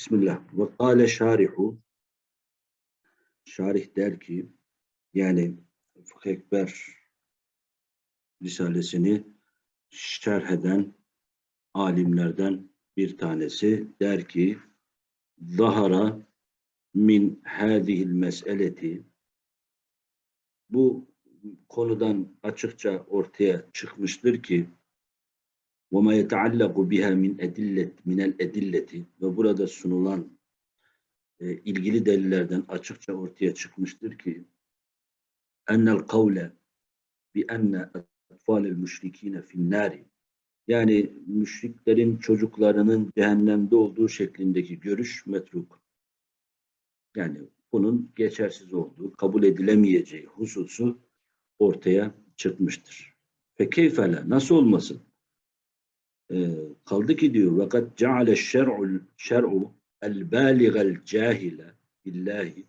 Bismillah. Ve kâle şarihu Şarih der ki yani Fıkh Ekber Risalesini şerh eden alimlerden bir tanesi der ki Zahara min hâzihil meseleti bu konudan açıkça ortaya çıkmıştır ki وَمَا يَتَعَلَّقُ بِهَا مِنْ اَدِلَّةِ مِنَ الْاَدِلَّةِ ve burada sunulan e, ilgili delillerden açıkça ortaya çıkmıştır ki ennel kavle bi enne etfalel müşrikine finnari yani müşriklerin çocuklarının cehennemde olduğu şeklindeki görüş metruk. Yani bunun geçersiz olduğu, kabul edilemeyeceği hususu ortaya çıkmıştır. Fekeyfele nasıl olmasın? Ee, kaldı ki diyor vakat ceale şer'u şer'u el baligel cahile billahi.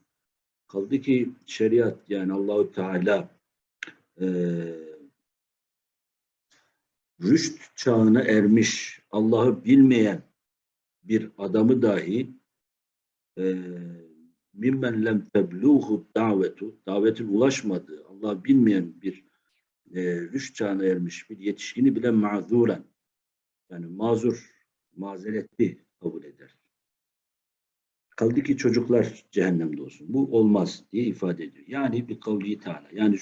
Kaldı ki şeriat yani Allahu Teala e, rüşt çağına ermiş Allah'ı bilmeyen bir adamı dahi e, mimmen lem tebluhu davetu davetin ulaşmadığı Allah bilmeyen bir e, rüşt çağına ermiş bir yetişkini bile mazuren yani mazur mazeretli kabul eder. Kaldı ki çocuklar cehennemde olsun. Bu olmaz diye ifade ediyor. Yani bir kavli Teala. Yani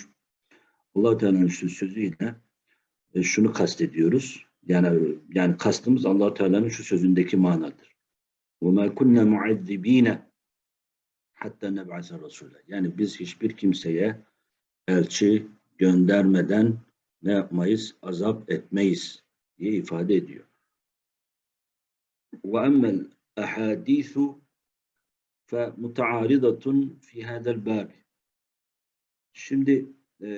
allah Teala'nın şu sözüyle e, şunu kastediyoruz. Yani yani kastımız allah Teala'nın şu sözündeki manadır. وَمَا كُنَّ مُعَذِّب۪ينَ hatta neb'ase Resulü. Yani biz hiçbir kimseye elçi göndermeden ne yapmayız? Azap etmeyiz diye ifade ediyor. وَأَمَّا الْأَحَادِيثُ فَمُتَعَارِضَةٌ fi هَذَا الْبَابِ Şimdi e,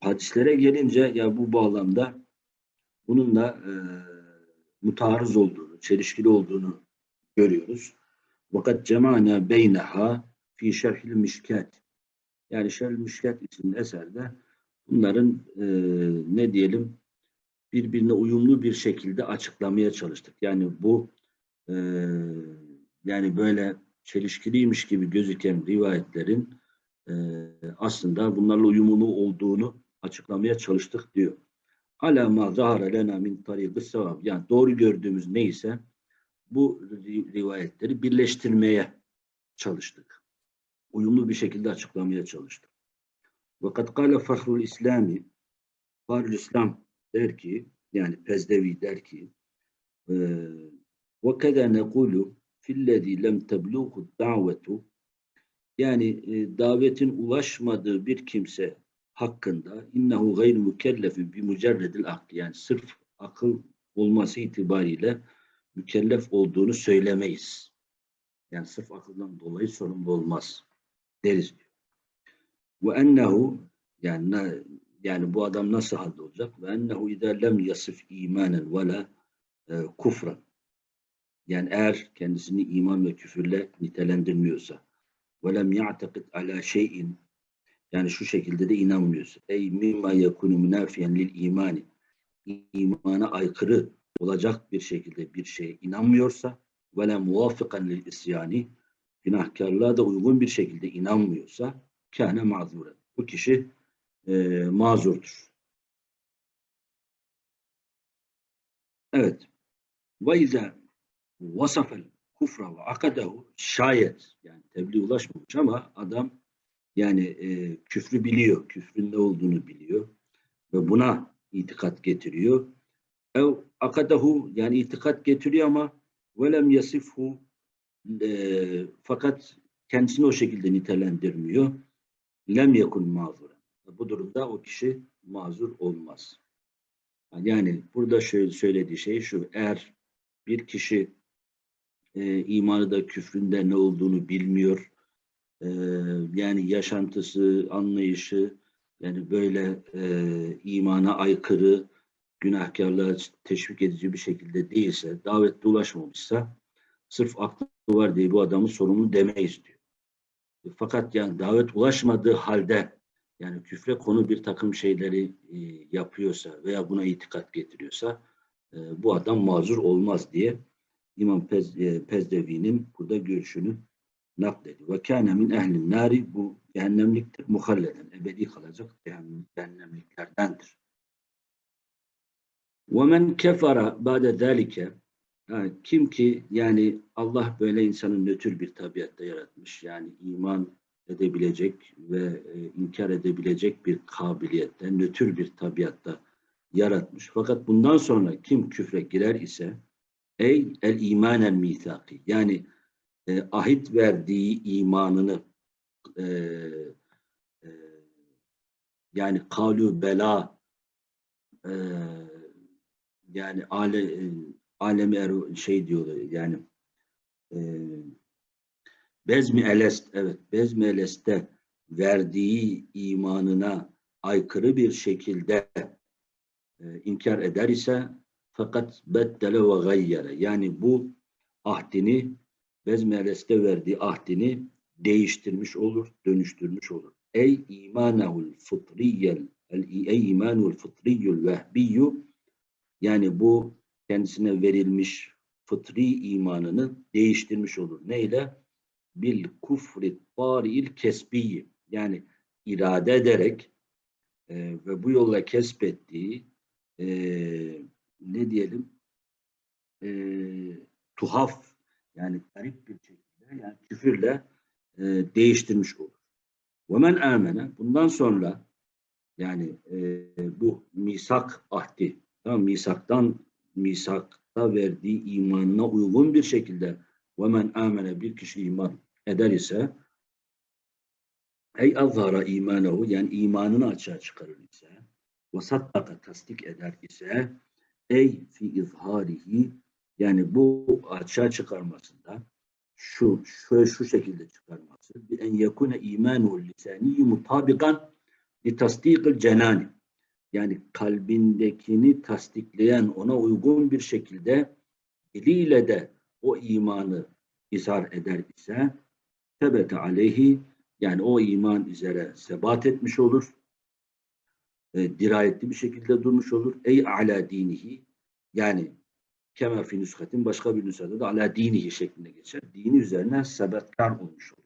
hadislere gelince ya bu bağlamda bununla e, mutarız olduğunu, çelişkili olduğunu görüyoruz. Vakat cemana beyneha fi şerhil mişkat. Yani şerhil mişkat isimli eserde bunların e, ne diyelim birbirine uyumlu bir şekilde açıklamaya çalıştık. Yani bu e, yani böyle çelişkiliymiş gibi gözüken rivayetlerin e, aslında bunlarla uyumlu olduğunu açıklamaya çalıştık diyor. Ala ma zahara lena min tariqis sevab. Yani doğru gördüğümüz neyse bu rivayetleri birleştirmeye çalıştık. Uyumlu bir şekilde açıklamaya çalıştık. Vakat kâle fahrul İslami Fahrul İslam der ki yani Pezdevi der ki ve keda nekulu fillezî lem tebluğu davetu yani e, davetin ulaşmadığı bir kimse hakkında innehu gayr mükellefin bi mücerredil akli yani sırf akıl olması itibariyle mükellef olduğunu söylemeyiz. Yani sırf akıldan dolayı sorumlu olmaz deriz. Ve ennehu yani yani bu adam nasıl halde olacak? Ve ennehu idâ lem yasif imanen ve la e, kufran. Yani eğer kendisini iman ve küfürle nitelendirmiyorsa ve lem ya'tekid ala şeyin yani şu şekilde de inanmıyorsa ey mimma yekunu münafiyen lil imani imana aykırı olacak bir şekilde bir şeye inanmıyorsa ve la muvaffikan lil isyani günahkarlığa da uygun bir şekilde inanmıyorsa kâne mazuren. Bu kişi e, mazurdur. Evet. Ve izâ vasafel kufra ve akadehu şayet yani tebliğ ulaşmamış ama adam yani e, küfrü biliyor, küfrün ne olduğunu biliyor ve buna itikat getiriyor. Ev akadehu yani itikat getiriyor ama velem yasifhu e, fakat kendisini o şekilde nitelendirmiyor. Lem yekun mazur. Bu durumda o kişi mazur olmaz. Yani burada şöyle söylediği şey şu. Eğer bir kişi e, imanı da küfründe ne olduğunu bilmiyor. E, yani yaşantısı, anlayışı yani böyle e, imana aykırı, günahkarlığa teşvik edici bir şekilde değilse, davette ulaşmamışsa sırf aklı var diye bu adamın sorumlu demeyiz diyor. Fakat yani davet ulaşmadığı halde yani küfre konu bir takım şeyleri e, yapıyorsa veya buna itikat getiriyorsa e, bu adam mazur olmaz diye İmam Pez, e, Pezdevi'nin burada görüşünü naklediyor. Ve kâne min ehlin nari bu cehennemliktir. Muhalleden. Ebedi kalacak cehennem, cehennemliklerdendir. Ve men kefara ba'de zâlike kim ki yani Allah böyle insanı nötr bir tabiatta yaratmış. Yani iman edebilecek ve e, inkar edebilecek bir kabiliyette, nötr bir tabiatta yaratmış. Fakat bundan sonra kim küfre girer ise ey el imanen mithaki yani e, ahit verdiği imanını e, e, yani kalu bela e, yani ale, e, alemi şey diyorlar yani e, Bezmi Elest evet Bezmi Elest'te verdiği imanına aykırı bir şekilde e, inkar eder ise fakat beddele ve gayyere yani bu ahdini Bezmi Elest'te verdiği ahdini değiştirmiş olur, dönüştürmüş olur. Ey imanehul fıtriyel ey imanul fıtriyyul vehbiyyu yani bu kendisine verilmiş fıtri imanını değiştirmiş olur. Neyle? Bil kufri tari'il kesbiyi yani irade ederek e, ve bu yolla kesbettiği e, ne diyelim e, tuhaf yani garip bir şekilde yani küfürle e, değiştirmiş olur. Men amene bundan sonra yani e, bu misak ahdi tamam misaktan misakta verdiği imanına uygun bir şekilde men amene bir kişi iman eder ise ey azhara imanehu yani imanını açığa çıkarır ise ve saddaka tasdik eder ise ey fi izharihi yani bu açığa çıkarmasında şu şöyle şu şekilde çıkarması bir en yakune imanu lisani mutabikan li tasdikil cenani. Yani kalbindekini tasdikleyen ona uygun bir şekilde diliyle de o imanı izhar eder ise tebete aleyhi yani o iman üzere sebat etmiş olur. E, dirayetli bir şekilde durmuş olur. Ey ala dinihi yani kemer fi nüskatin başka bir nüshada da ala dinihi şeklinde geçer. Dini üzerine sebetkar olmuş olur.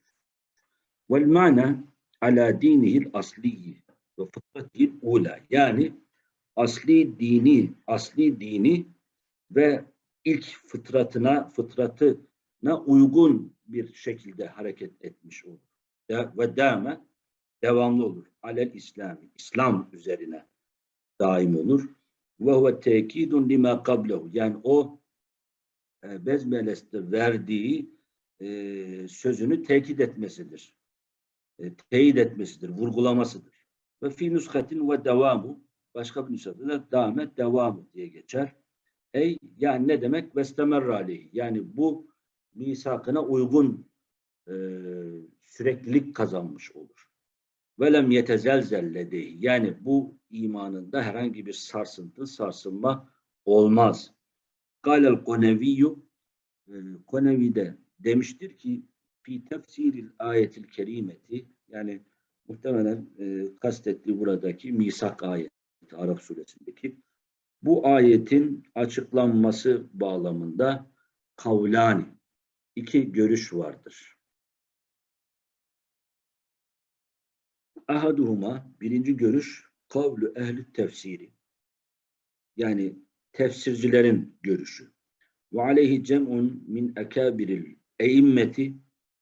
Vel mana ala dinihil asliyi ve fıtratil ula yani asli dini asli dini ve ilk fıtratına fıtratına uygun bir şekilde hareket etmiş olur. Ve dame devamlı olur. Alel İslami İslam üzerine daim olur. Ve huve tekidun lima kablehu yani o e, Bezmeles'te verdiği e, sözünü tekit etmesidir. E, teyit etmesidir, vurgulamasıdır. Ve fi nuskatin ve devamu başka bir nüshada da devamı diye geçer. Ey yani ne demek? Vestemerra aleyhi. Yani bu misakına uygun e, süreklilik kazanmış olur. Velem yetezelzel ledeyi. Yani bu imanında herhangi bir sarsıntı, sarsılma olmaz. Galel koneviyyü e, Konevi de demiştir ki fi tefsiril ayetil kerimeti yani muhtemelen e, kastettiği buradaki misak ayeti Arap suresindeki bu ayetin açıklanması bağlamında kavlani iki görüş vardır. Ahaduhuma birinci görüş kavlu ehli tefsiri yani tefsircilerin görüşü. Ve aleyhi cem'un min ekabiril eimmeti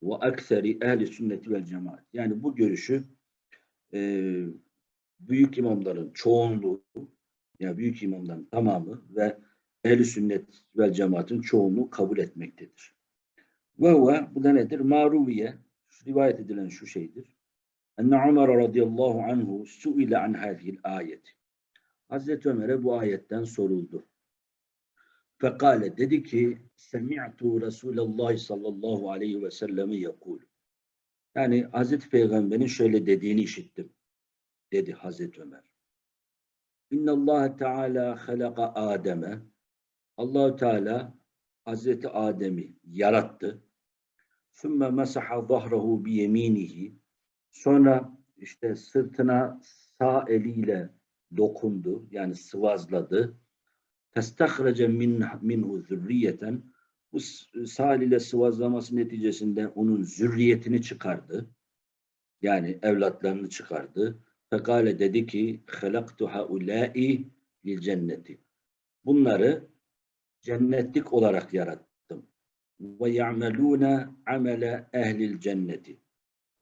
ve akseri ehli sünneti vel cemaat. Yani bu görüşü e, büyük imamların çoğunluğu, yani büyük imamların tamamı ve ehli sünnet vel cemaatin çoğunluğu kabul etmektedir. Ve huve, bu da nedir? Maruviye, rivayet edilen şu şeydir. Enne Ömer radıyallahu anhu suile an hadihil ayet. Hazreti Ömer'e bu ayetten soruldu. Fekale dedi ki Semi'tu Resulallah sallallahu aleyhi ve sellemi yakul. Yani Hazreti Peygamber'in şöyle dediğini işittim. Dedi Hazreti Ömer. İnna Allah Teala halaka Adem'e. Allahu Teala Hazreti Adem'i yarattı. Sümme mesaha zahrehu bi yeminihi. Sonra işte sırtına sağ eliyle dokundu. Yani sıvazladı. Testahrece min, minhu zürriyeten. Bu s- Sal ile sıvazlaması neticesinde onun zürriyetini çıkardı. Yani evlatlarını çıkardı. Fekale dedi ki halaktu haulâi lil cenneti. Bunları cennetlik olarak yarattım. Ve ya'melûne amele ehlil cenneti.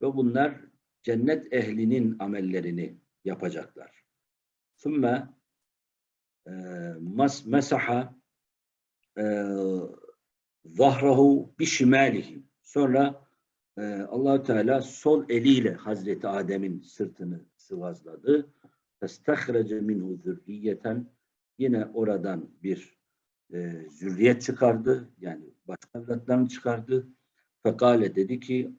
Ve bunlar cennet ehlinin amellerini yapacaklar. Sümme mas mesaha e, zahrahu bişimalihi. Sonra e, allah Teala sol eliyle Hazreti Adem'in sırtını sıvazladı. Festehrece minhu zürriyeten yine oradan bir e, zürriyet çıkardı. Yani başka evlatlarını çıkardı. Fekale dedi ki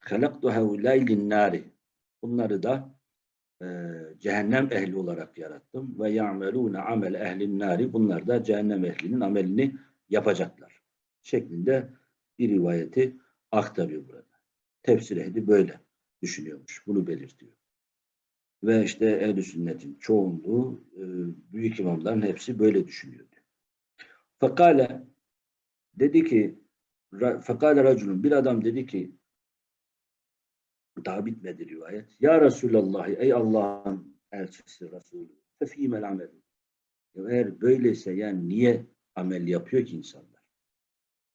halaktu haulâi linnâri. Bunları da e, cehennem ehli olarak yarattım. Ve ya'melûne amel ehlin nâri. Bunlar da cehennem ehlinin amelini yapacaklar. Şeklinde bir rivayeti aktarıyor burada. Tefsir ehli böyle düşünüyormuş. Bunu belirtiyor. Ve işte ehl sünnetin çoğunluğu e, büyük imamların hepsi böyle düşünüyordu. Fakale dedi ki fakale raculun bir adam dedi ki daha bitmedi rivayet. Ya Resulallah ey Allah'ın elçisi Resulü fefîmel amel. Eğer böyleyse yani niye amel yapıyor ki insanlar?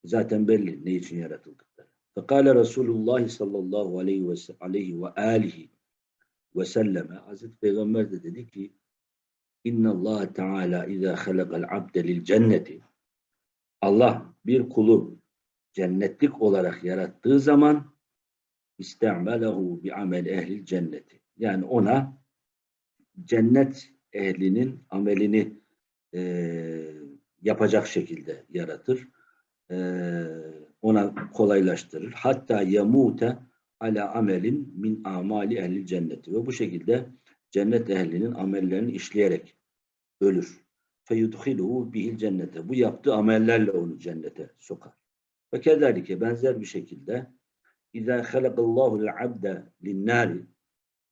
Zaten belli ne için yaratıldıkları. Fekale Resulullah sallallahu aleyhi ve, aleyhi ve alihi ve selleme Hazreti Peygamber de dedi ki İnna Allah Teala izâ halakal abde lil cenneti Allah bir kulu cennetlik olarak yarattığı zaman istemelehu bi amel ehlil cenneti. Yani ona cennet ehlinin amelini eee, yapacak şekilde yaratır. Eee, ona kolaylaştırır. Hatta yamute ala amelin min amali ehlil cenneti. Ve bu şekilde cennet ehlinin amellerini işleyerek ölür. Feyudhiluhu bihil cennete. Bu yaptığı amellerle onu cennete sokar. Ve kezalike benzer bir şekilde İzâ halakallahu abde linnâri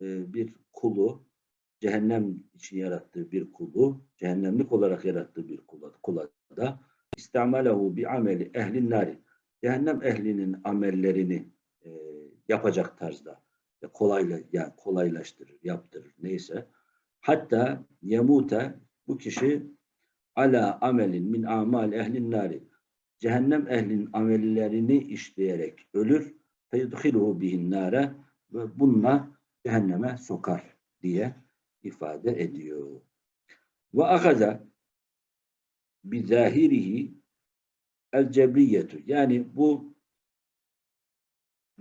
e, bir kulu cehennem için yarattığı bir kulu cehennemlik olarak yarattığı bir kula, kula da istamalehu bi ameli ehlin nari cehennem ehlinin amellerini yapacak tarzda kolayla yani kolaylaştırır, yaptırır neyse. Hatta yemute bu kişi ala amelin min amal ehlin nari cehennem ehlinin amellerini işleyerek ölür feyudhiluhu bihin nare ve bununla cehenneme sokar diye ifade ediyor. Ve akaza bi zahirihi el cebriyetu yani bu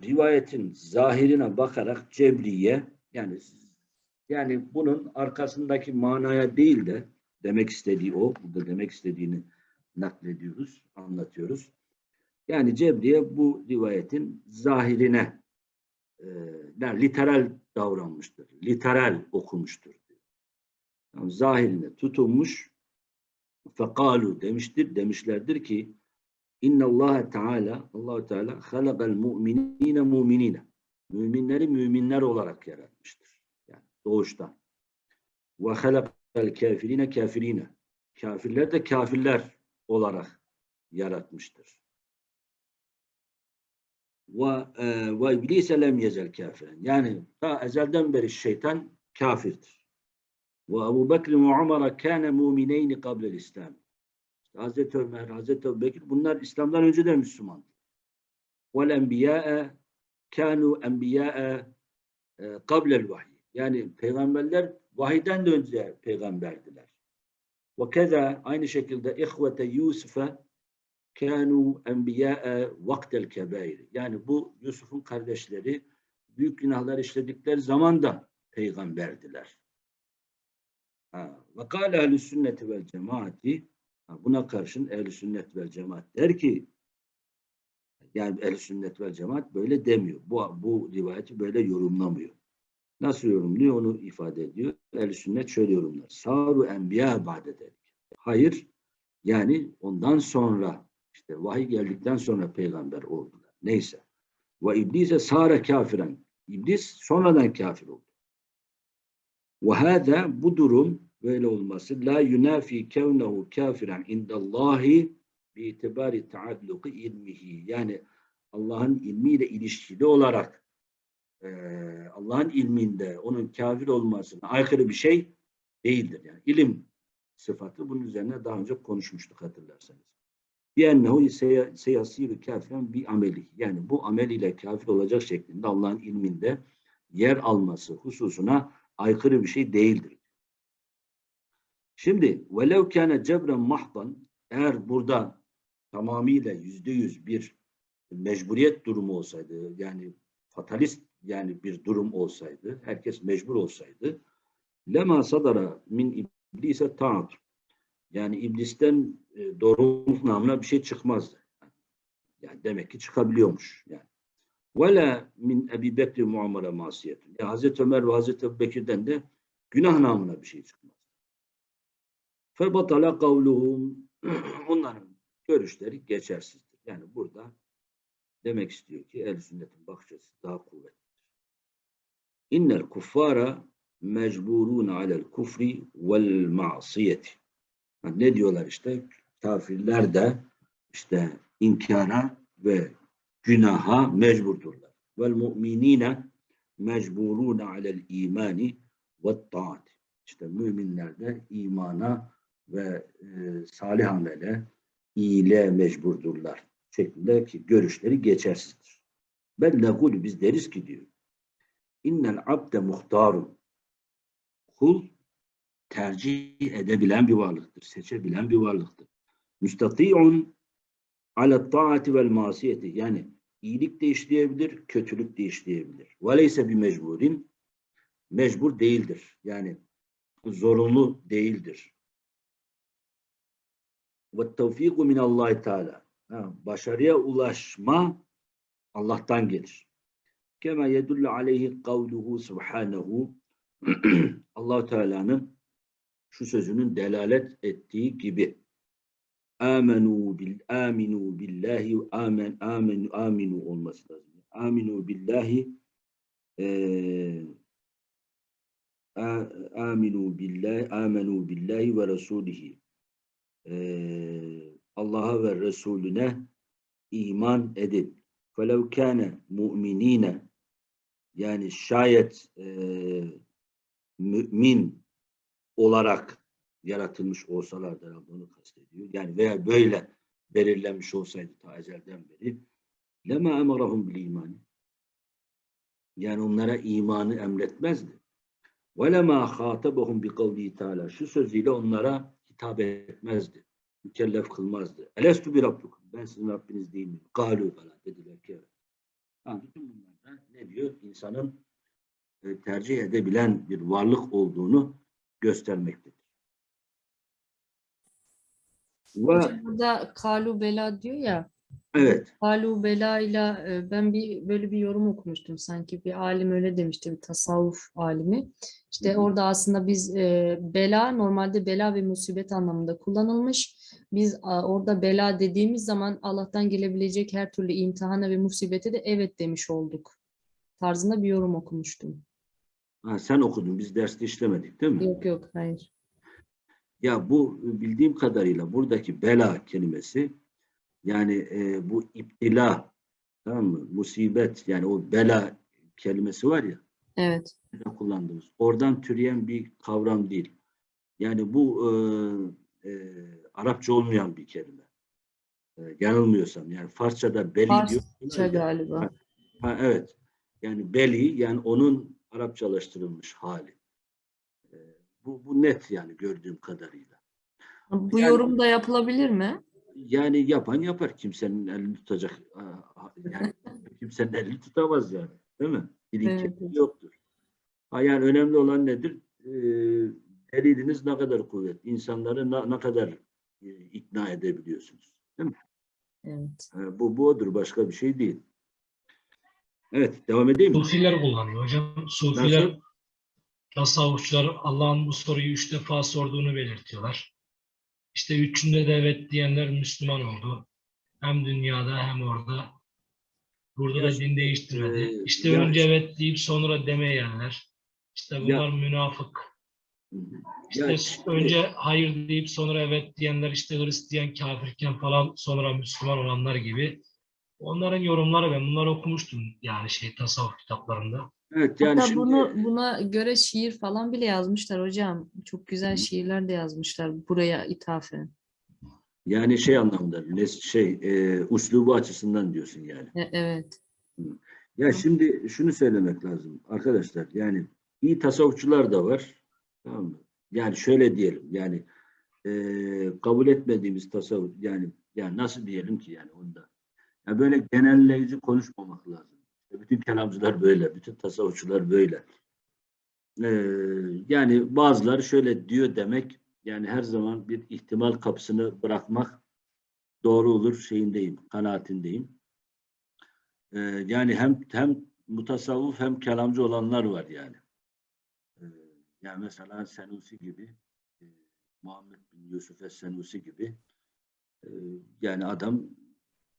rivayetin zahirine bakarak cebriye yani yani bunun arkasındaki manaya değil de demek istediği o, burada demek istediğini naklediyoruz, anlatıyoruz. Yani Cebriye bu rivayetin zahirine e, literal davranmıştır. Literal okumuştur. Yani zahirine tutunmuş fekalu demiştir, demişlerdir ki İnna Allah Teala Allah Teala halakal mu'minine mu'minine. Müminleri müminler olarak yaratmıştır. Yani doğuştan. Ve halakal kafirine kafirine. Kafirler de kafirler olarak yaratmıştır. Ve e, ve iblise lem yezel kafiren. Yani ta ezelden beri şeytan kafirdir. Ve Ebu Bekir ve Umar'a kâne mu'mineyni kablel İslam. Hazreti Ömer, Hazreti Ebu Bekir bunlar İslam'dan önce de Müslümandı. Vel enbiyâe kânû enbiyâe e, kablel vahiy. Yani peygamberler vahiden de önce peygamberdiler. Ve keza aynı şekilde ihvete Yusuf'e kânû enbiyâe vaktel kebair. Yani bu Yusuf'un kardeşleri büyük günahlar işledikleri zaman da peygamberdiler. Ve kâle ehl sünneti vel cemaati buna karşın ehl sünnet vel cemaat der ki yani ehl sünnet vel cemaat böyle demiyor. Bu, bu rivayeti böyle yorumlamıyor. Nasıl yorumluyor onu ifade ediyor. ehl sünnet şöyle yorumlar. Saru enbiya ba'de der. Hayır yani ondan sonra işte vahiy geldikten sonra peygamber oldular. Neyse. Ve iblise sara kafiren. İblis sonradan kafir oldu. Ve hâzâ bu durum böyle olması la yunafi kevnehu kafiren indallahi bi itibari taalluki ilmihi yani Allah'ın ilmiyle ilişkili olarak eee, Allah'ın ilminde onun kafir olmasına aykırı bir şey değildir. Yani ilim sıfatı bunun üzerine daha önce konuşmuştuk hatırlarsanız. Biennehu seyasiru kafiren bir ameli. Yani bu amel ile kafir olacak şeklinde Allah'ın ilminde yer alması hususuna aykırı bir şey değildir. Şimdi velev kâne cebren mahdan eğer burada tamamıyla yüzde yüz bir mecburiyet durumu olsaydı yani fatalist yani bir durum olsaydı herkes mecbur olsaydı lema sadara min iblise taat yani iblisten e, doğruluk namına bir şey çıkmazdı. Yani demek ki çıkabiliyormuş yani. Ve min Ebi Bekir muamele masiyetun. Ya Hazreti Ömer ve Hazreti Ebu Bekir'den de günah namına bir şey çıkmaz. Febatala kavluhum onların görüşleri geçersizdir. Yani burada demek istiyor ki el sünnetin bakış daha kuvvetlidir. İnnel kuffara mecburun alel kufri vel ma'siyeti. Ha, Ne diyorlar işte? Kafirler de işte inkara ve günaha mecburdurlar. Vel mu'minine mecburun alel imani ve taat. İşte müminler de imana ve e, salih amele, iyiliğe mecburdurlar. Şeklindeki görüşleri geçersizdir. Ben negulü biz deriz ki diyor. İnnel abde muhtarun. Kul tercih edebilen bir varlıktır. Seçebilen bir varlıktır. Müstati'un ala taati vel masiyeti. Yani iyilik de işleyebilir, kötülük de işleyebilir. Veleyse bir mecburin mecbur değildir. Yani zorunlu değildir. Ve tevfiku minallahi teala. Başarıya ulaşma Allah'tan gelir. Kema yedullu aleyhi kavluhu subhanehu allah Teala'nın şu sözünün delalet ettiği gibi amenu bil aminu billahi amen amenu aminu olması lazım. Aminu billahi A- aminu billahi amenu billahi ve rasulihi Ee, Allah'a ve Resulüne iman edin. Felev kâne mu'minine yani şayet e, mümin olarak yaratılmış olsalardı herhalde onu kastediyor. Yani veya böyle belirlenmiş olsaydı ta ezelden beri lema emarahum bil imani yani onlara imanı emretmezdi. وَلَمَا خَاطَبَهُمْ بِقَوْلِهِ Teala Şu sözüyle onlara hitap etmezdi. Mükellef kılmazdı. Elestu bir rabbukum. Ben sizin Rabbiniz değil miyim? Galu falan dediler ki evet. Yani bütün bunlar da ne diyor? İnsanın e, tercih edebilen bir varlık olduğunu göstermektedir. Ve burada kalu bela diyor ya. Evet, Kalu bela ile e, ben bir böyle bir yorum okumuştum sanki bir alim öyle demişti bir tasavvuf alimi. İşte hı. orada aslında biz e, bela normalde bela ve musibet anlamında kullanılmış. Biz a, orada bela dediğimiz zaman Allah'tan gelebilecek her türlü imtihana ve musibete de evet demiş olduk. Tarzında bir yorum okumuştum. ha, sen okudun. Biz derste işlemedik değil mi? Yok yok hayır. Ya bu bildiğim kadarıyla buradaki bela kelimesi yani e, bu iptila tamam mı? Musibet yani o bela kelimesi var ya Evet. kullandığımız. Oradan türeyen bir kavram değil. Yani bu e, e, Arapça olmayan bir kelime. E, yanılmıyorsam yani Farsçada beli diyor. Farsça galiba. Ha, evet. Yani beli yani onun Arapçalaştırılmış hali. E, bu, bu net yani gördüğüm kadarıyla. Bu Yani- yorum da yapılabilir mi? Yani yapan yapar. Kimsenin elini tutacak. Yani kimsenin elini tutamaz yani. Değil mi? Dilin Evet, evet. yoktur. Ha yani önemli olan nedir? Ee, deliliniz ne kadar kuvvetli. İnsanları na- ne kadar e, ikna edebiliyorsunuz. Evet. Ha, bu, bu odur. Başka bir şey değil. Evet. Devam edeyim mi? Sufiler kullanıyor hocam. Sufiler, Nasıl? tasavvufçular Allah'ın bu soruyu üç defa sorduğunu belirtiyorlar. İşte üçünde de evet diyenler Müslüman oldu. Hem dünyada hem orada. Burada Ya, da din değiştirmedi. e, işte ya- önce evet deyip sonra demeyenler. İşte bunlar münafık. İşte şimdi- önce hayır deyip sonra evet diyenler işte Hristiyan kafirken falan sonra Müslüman olanlar gibi. Onların yorumları ben bunları okumuştum yani şey tasavvuf kitaplarında. Evet yani Hatta şimdi bunu buna göre şiir falan bile yazmışlar hocam. Çok güzel şiirler de yazmışlar buraya ithafen. yani şey anlamında şey e, uslubu açısından diyorsun yani. E- evet. Ya şimdi şunu söylemek lazım arkadaşlar yani iyi tasavvufçular da var tamam mı? Yani şöyle diyelim yani e, kabul etmediğimiz tasavvuf yani yani nasıl diyelim ki yani onda ya böyle genelleyici konuşmamak lazım. Bütün kelamcılar böyle, bütün tasavvufçular böyle. E, yani bazıları şöyle diyor demek yani her zaman bir ihtimal kapısını bırakmak doğru olur şeyindeyim, kanaatindeyim. Ee, yani hem hem mutasavvuf hem kelamcı olanlar var yani. Ee, yani mesela Senusi gibi, e, Muhammed bin Yusuf Es-Senusi gibi e, yani adam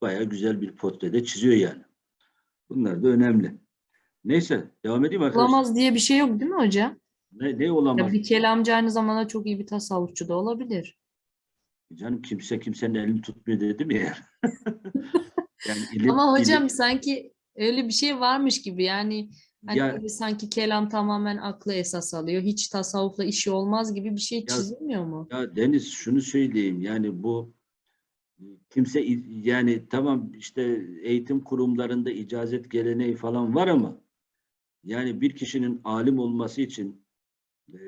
bayağı güzel bir portrede çiziyor yani. Bunlar da önemli. Neyse devam edeyim arkadaşlar. Olamaz diye bir şey yok değil mi hocam? Ne, ne Ya olamaz? bir kelamcı aynı zamanda çok iyi bir tasavvufçu da olabilir. Canım kimse kimsenin elini tutmuyor dedim ya. yani ilim, Ama hocam ilim- sanki öyle bir şey varmış gibi yani hani Ya- sanki kelam tamamen aklı esas alıyor. Hiç tasavvufla işi olmaz gibi bir şey çizilmiyor mu? Ya Deniz şunu söyleyeyim yani bu kimse yani tamam işte eğitim kurumlarında icazet geleneği falan var ama yani bir kişinin alim olması için e,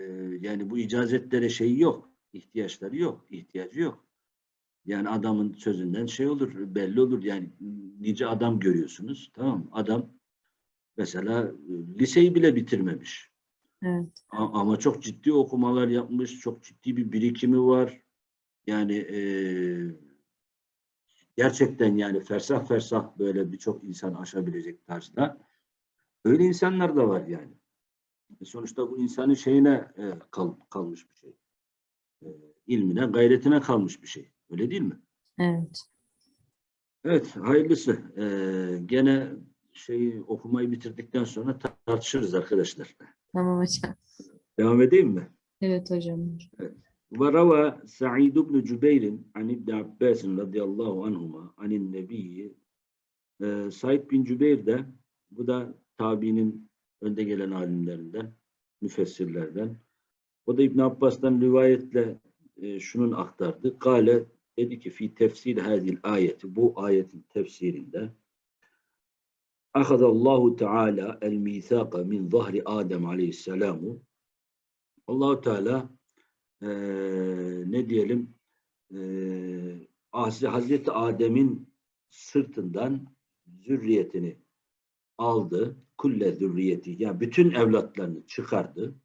yani bu icazetlere şey yok, ihtiyaçları yok, ihtiyacı yok. Yani adamın sözünden şey olur, belli olur. Yani nice adam görüyorsunuz, tamam? Adam mesela e, liseyi bile bitirmemiş. Evet. Ama çok ciddi okumalar yapmış, çok ciddi bir birikimi var. Yani eee, gerçekten yani fersah fersah böyle birçok insan aşabilecek tarzda. Öyle insanlar da var yani. E Sonuçta bu insanın şeyine e, kal- kalmış bir şey. E, ilmine, gayretine kalmış bir şey. Öyle değil mi? Evet. Evet, hayırlısı. E, gene şeyi okumayı bitirdikten sonra tartışırız arkadaşlar. Tamam hocam. Devam edeyim mi? Evet hocam. وروى سعيد بن جبير عن ابن عباس رضي الله عنهما عن النبي Ee, Said bin Cübeyr de bu da tabiinin önde gelen alimlerinden, müfessirlerden. O da İbn Abbas'tan rivayetle e, şunun aktardı. Kale dedi ki fi tefsir hadil ayeti bu ayetin tefsirinde Allahu Teala el misaka min zahri Adem aleyhisselamu Allahu Teala e, ne diyelim e, Hazreti Adem'in sırtından zürriyetini aldı. Kulle zürriyeti yani bütün evlatlarını çıkardı.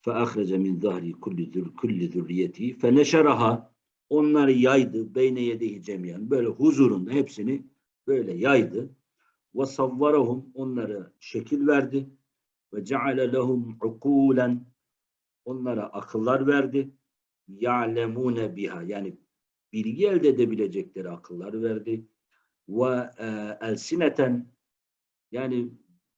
Fe ahrece min zahri kulli zürriyeti fe neşeraha onları yaydı beyne yedehi cemiyen böyle huzurunda hepsini böyle yaydı ve savvarahum onlara şekil verdi ve ceale lehum ukulen onlara akıllar verdi. Ya'lemune biha yani bilgi elde edebilecekleri akıllar verdi. Ve e, elsineten yani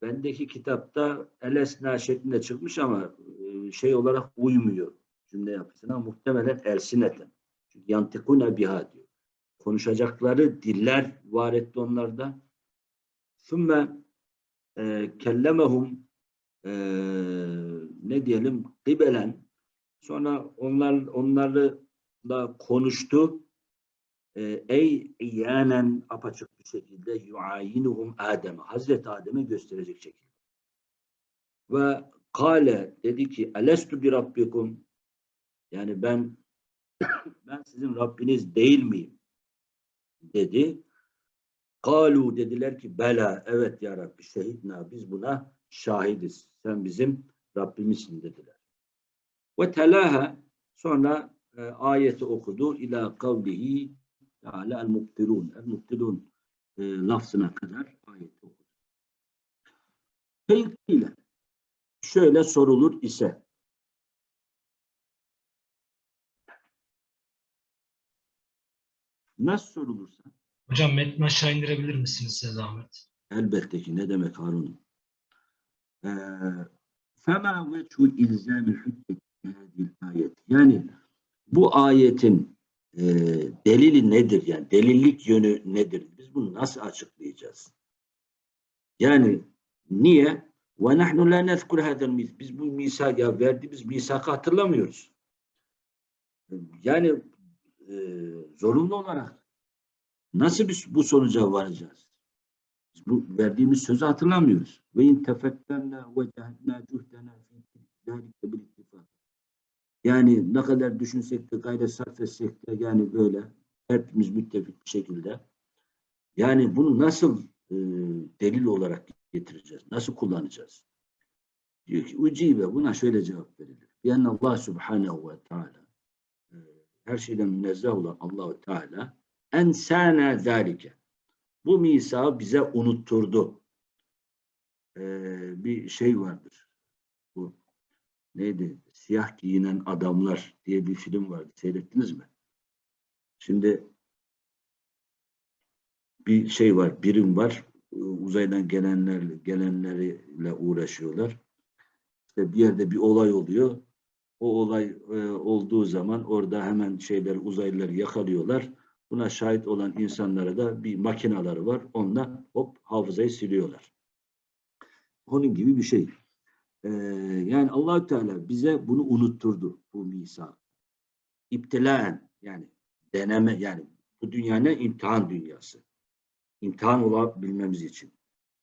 bendeki kitapta elesna şeklinde çıkmış ama e, şey olarak uymuyor cümle yapısına. Muhtemelen elsineten. Çünkü yantikune biha diyor. Konuşacakları diller var etti onlarda. Sümme e, kellemehum e, ne diyelim gıbelen sonra onlar onlarla konuştu e, ey iyanen apaçık bir şekilde yuayinuhum Adem'e Hazreti Adem'e gösterecek şekilde. Ve kale dedi ki elestu bir rabbikum yani ben ben sizin Rabbiniz değil miyim? dedi. Kalu dediler ki bela evet ya Rabbi şehidna biz buna şahidiz. Sen bizim Rabbimizsin dediler. Ve telaha sonra e, ayeti okudu ila kavlihi Teala el mubtilun. El mubtilun e, lafzına kadar ayeti okudu. Fenkile şöyle sorulur ise nasıl sorulursa Hocam metni aşağı indirebilir misiniz size zahmet? Elbette ki ne demek Harun? Ee, Fema ve şu ilzami hücceti ayet. Yani bu ayetin e, delili nedir? Yani delillik yönü nedir? Biz bunu nasıl açıklayacağız? Yani niye? Ve nahnu la nezkur hadel Biz bu misak ya verdiğimiz misakı hatırlamıyoruz. Yani e, zorunlu olarak nasıl biz bu sonuca varacağız? Biz bu verdiğimiz sözü hatırlamıyoruz. Ve in ve cehedna cuhdena fi zalike bil ittifak. Yani ne kadar düşünsek de gayret sarf etsek de yani böyle hepimiz müttefik bir şekilde yani bunu nasıl e, delil olarak getireceğiz? Nasıl kullanacağız? Diyor ki ucibe buna şöyle cevap verilir. Yani Allah Subhanahu ve Teala e, her şeyden münezzeh olan Allahu Teala ensana zalike. Bu misağı bize unutturdu. Ee, bir şey vardır. Bu neydi? Siyah giyinen adamlar diye bir film vardı. Seyrettiniz mi? Şimdi bir şey var, birim var. Ee, Uzaydan gelenler gelenleriyle uğraşıyorlar. İşte bir yerde bir olay oluyor. O olay e, olduğu zaman orada hemen şeyler uzaylıları yakalıyorlar. Buna şahit olan insanlara da bir makinaları var. Onunla hop hafızayı siliyorlar. Onun gibi bir şey. Ee, yani Allahü Teala bize bunu unutturdu bu misak. İptilaen yani deneme yani bu dünya ne? imtihan dünyası. İmtihan olabilmemiz için.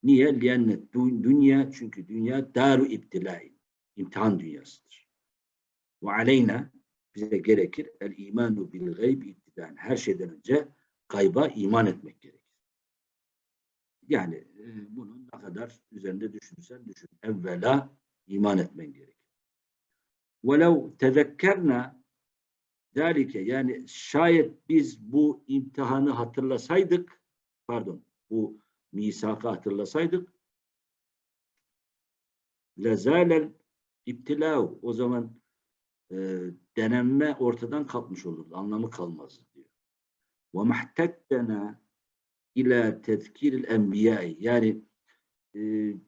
Niye? Liyennet dünya çünkü dünya daru iptilain. İmtihan dünyasıdır. Ve aleyna bize gerekir el imanu bil gayb iptidaen. Her şeyden önce gayba iman etmek gerekir. Yani e, bunun ne kadar üzerinde düşünsen düşün. Evvela iman etmen gerekir. وَلَوْ تَذَكَّرْنَا ذَٰلِكَ Yani şayet biz bu imtihanı hatırlasaydık, pardon, bu misakı hatırlasaydık, لَزَالَ iptilau o zaman e, denenme ortadan kalkmış olurdu. Anlamı kalmazdı diyor. وَمَحْتَكَّنَا ila tezkiril enbiya yani e,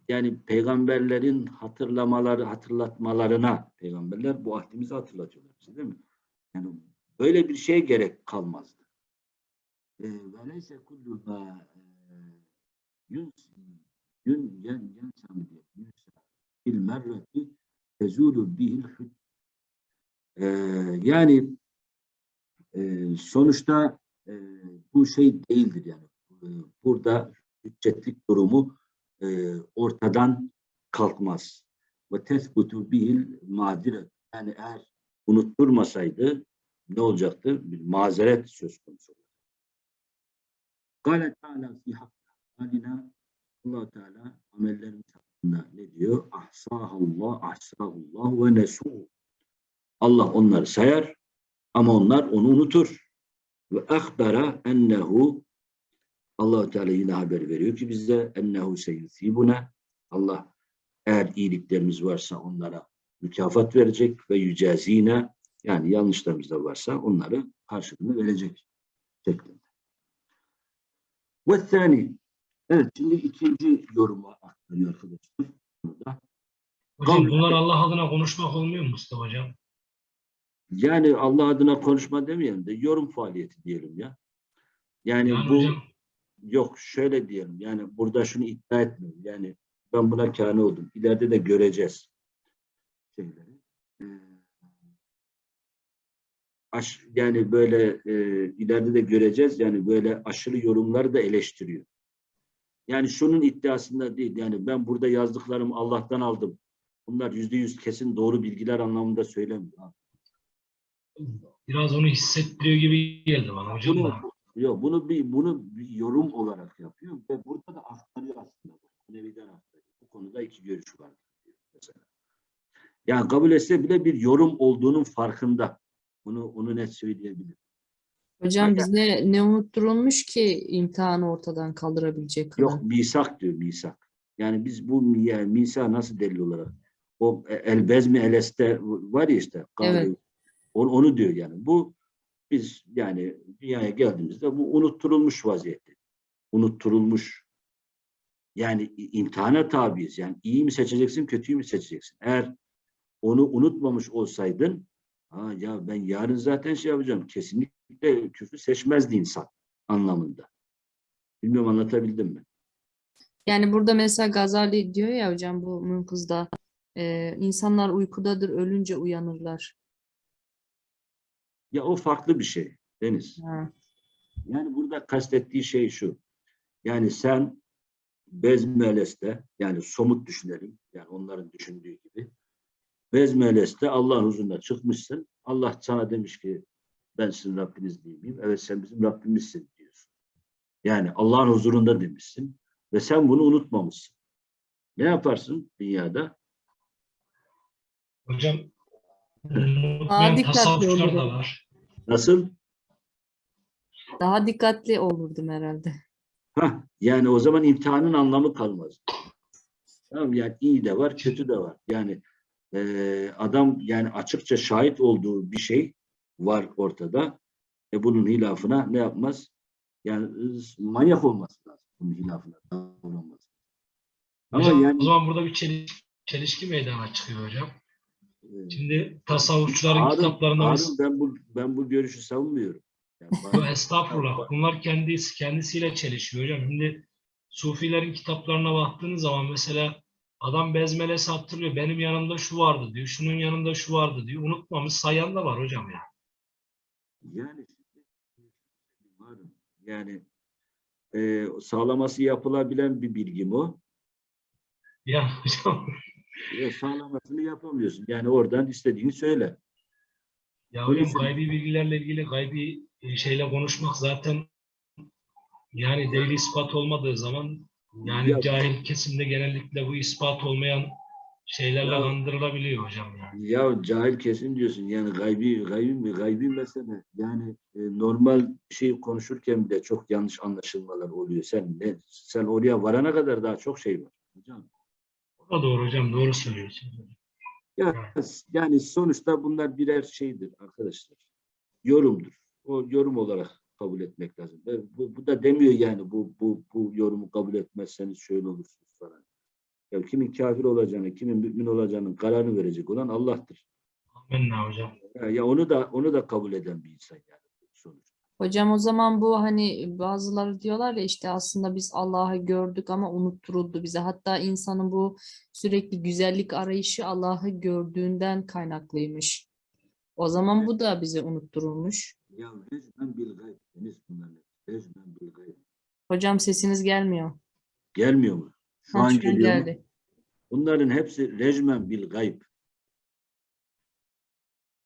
yani peygamberlerin hatırlamaları hatırlatmalarına peygamberler bu ahdimizi hatırlatıyorlar bize değil mi? Yani böyle bir şey gerek kalmazdı. E, Ve neyse kullu ma yun yun yen yensam diye yunsa bil merreti tezulu bihil hüc e, yani e, sonuçta e, bu şey değildir yani e, burada hüccetlik durumu e, ortadan kalkmaz. Ve tesbutu bihil madiret. Yani eğer unutturmasaydı ne olacaktı? Bir mazeret söz konusu olur. Kâle Teala fi hakkı halina allah Teala amellerimiz hakkında ne diyor? Ahsahallah, ahsahullah ve nesuhu. Allah onları sayar ama onlar onu unutur. Ve ahbara ennehu allah Teala yine haber veriyor ki bize ennehu seyyusibuna Allah eğer iyiliklerimiz varsa onlara mükafat verecek ve yücazine yani yanlışlarımız da varsa onları karşılığını verecek şeklinde. Ve thani Evet şimdi ikinci yoruma aktarıyor arkadaşlar. Hocam bunlar Allah adına konuşmak olmuyor mu Mustafa Hocam? Yani Allah adına konuşma demeyelim de yorum faaliyeti diyelim ya. Yani, Yani bu hocam yok şöyle diyelim yani burada şunu iddia etmiyorum. Yani ben buna kâne oldum. İleride de göreceğiz şeyleri. Ee, aş, yani böyle e, ileride de göreceğiz. Yani böyle aşırı yorumları da eleştiriyor. Yani şunun iddiasında değil. Yani ben burada yazdıklarımı Allah'tan aldım. Bunlar yüzde yüz kesin doğru bilgiler anlamında söylemiyor. Biraz onu hissettiriyor gibi geldi bana hocam. Bunu, da. yok, bunu bir bunu bir yorum olarak yapıyor ve burada da aktarıyor aslında. Nevi'den aktarıyor. Bu konuda iki görüş var. Mesela. Yani kabul etse bile bir yorum olduğunun farkında. Bunu onu net söyleyebilirim. Hocam Aynen. bizde ne unutturulmuş ki imtihanı ortadan kaldırabilecek kadar? Yok misak diyor misak. Yani biz bu yani misak nasıl delil olarak? O e, elbezmi eleste var ya işte. kavli. Evet. Onu, onu diyor yani. Bu biz yani dünyaya geldiğimizde bu unutturulmuş vaziyette. Unutturulmuş Yani imtihana tabiiz. Yani iyi mi seçeceksin, kötüyü mü seçeceksin? Eğer onu unutmamış olsaydın, ha ya ben yarın zaten şey yapacağım. Kesinlikle küfrü seçmezdi insan anlamında. Bilmiyorum anlatabildim mi? Yani burada mesela Gazali diyor ya hocam bu Mülkız'da e, insanlar uykudadır ölünce uyanırlar. Ya o farklı bir şey Deniz. Ha. Yani burada kastettiği şey şu. Yani sen Bezmeles'te yani somut düşünelim. Yani onların düşündüğü gibi. Bezmeles'te Allah'ın huzuruna çıkmışsın. Allah sana demiş ki ben sizin Rabbiniz değil miyim? Evet sen bizim Rabbimizsin diyorsun. Yani Allah'ın huzurunda demişsin. Ve sen bunu unutmamışsın. Ne yaparsın dünyada? Hocam Daha unutmayan dikkatli tasavvufçular da. Nasıl? Daha dikkatli olurdum herhalde. Hah, yani o zaman imtihanın anlamı kalmaz. Tamam yani iyi de var, kötü de var. Yani eee, adam yani açıkça şahit olduğu bir şey var ortada. E bunun hilafına ne yapmaz? Yani ız- manyak olması lazım. Bunun hilafına davranması. Ama Hocam, yani o zaman burada bir çeliş- çelişki meydana çıkıyor hocam. Şimdi tasavvufçuların Harun, kitaplarında Harun, ben bu ben bu görüşü savunmuyorum. Yani bana- Estağfurullah. Bunlar kendisi kendisiyle çelişiyor hocam. Şimdi Sufilerin kitaplarına baktığınız zaman mesela adam bezmele sattırıyor. Benim yanımda şu vardı diyor. Şunun yanında şu vardı diyor. Unutmamış sayan da var hocam ya. Yani yani e, sağlaması yapılabilen bir bilgi o? Ya hocam E, sağlamasını yapamıyorsun. Yani oradan istediğini söyle. ya hocam gaybi bilgilerle ilgili gaybi e, şeyle konuşmak zaten yani delil ispat olmadığı zaman yani Ya- cahil kesimde genellikle bu ispat olmayan şeylerle Ya- kandırılabiliyor hocam yani. Ya cahil kesin diyorsun. Yani gaybi, gaybi mi? Gaybi mesele. Yani e, normal şey konuşurken bile çok yanlış anlaşılmalar oluyor. Sen ne, sen oraya varana kadar daha çok şey var. Hocam. O doğru hocam. Doğru söylüyorsun. Ya, yani sonuçta bunlar birer şeydir arkadaşlar. Yorumdur. O yorum olarak kabul etmek lazım. Bu, bu da demiyor yani bu, bu, bu yorumu kabul etmezseniz şöyle olursunuz falan. Ya kimin kafir olacağını, kimin mümin olacağının kararını verecek olan Allah'tır. Amenna hocam. Ya, ya onu da onu da kabul eden bir insan yani. Hocam o zaman bu hani bazıları diyorlar ya işte aslında biz Allah'ı gördük ama unutturuldu bize. Hatta insanın bu sürekli güzellik arayışı Allah'ı gördüğünden kaynaklıymış. O zaman bu da bize unutturulmuş. Ya recmen bil gayb. Deniz bunların hepsi. Recmen bil gayb. Hocam sesiniz gelmiyor. Gelmiyor mu? Şu Ha, an geliyor mu? geldi. Bunların hepsi recmen bil gayb.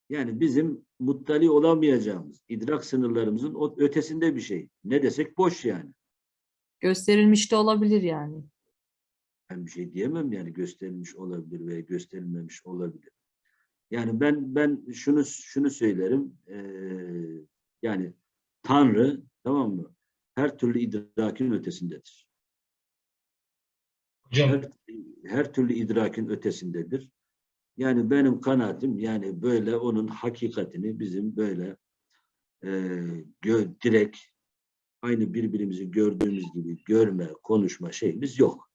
Yani bizim muttali olamayacağımız, idrak sınırlarımızın o ötesinde bir şey. Ne desek boş yani. Gösterilmiş de olabilir yani. Ben bir şey diyemem yani gösterilmiş olabilir veya gösterilmemiş olabilir. Yani ben ben şunu şunu söylerim. eee, yani Tanrı tamam mı? Her türlü idrakin ötesindedir. Hocam Her, her türlü idrakin ötesindedir. Yani benim kanaatim yani böyle onun hakikatini bizim böyle eee gö- direkt aynı birbirimizi gördüğümüz gibi görme, konuşma şeyimiz yok.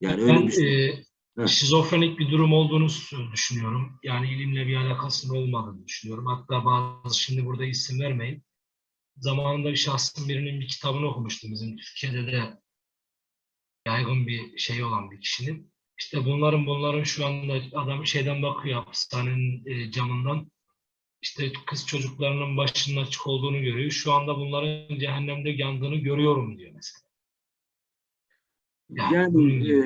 Yani öyle ben bir şey. e, Heh. şizofrenik bir durum olduğunu düşünüyorum. Yani ilimle bir alakasının olmadığını düşünüyorum. Hatta bazı şimdi burada isim vermeyin. Zamanında bir şahsın birinin bir kitabını okumuştum bizim Türkiye'de de yaygın bir şey olan bir kişinin. İşte bunların bunların şu anda adam şeyden bakıyor hapishanenin e, camından. İşte kız çocuklarının başının açık olduğunu görüyor. Şu anda bunların cehennemde yandığını görüyorum diyor mesela. Yani Yani e,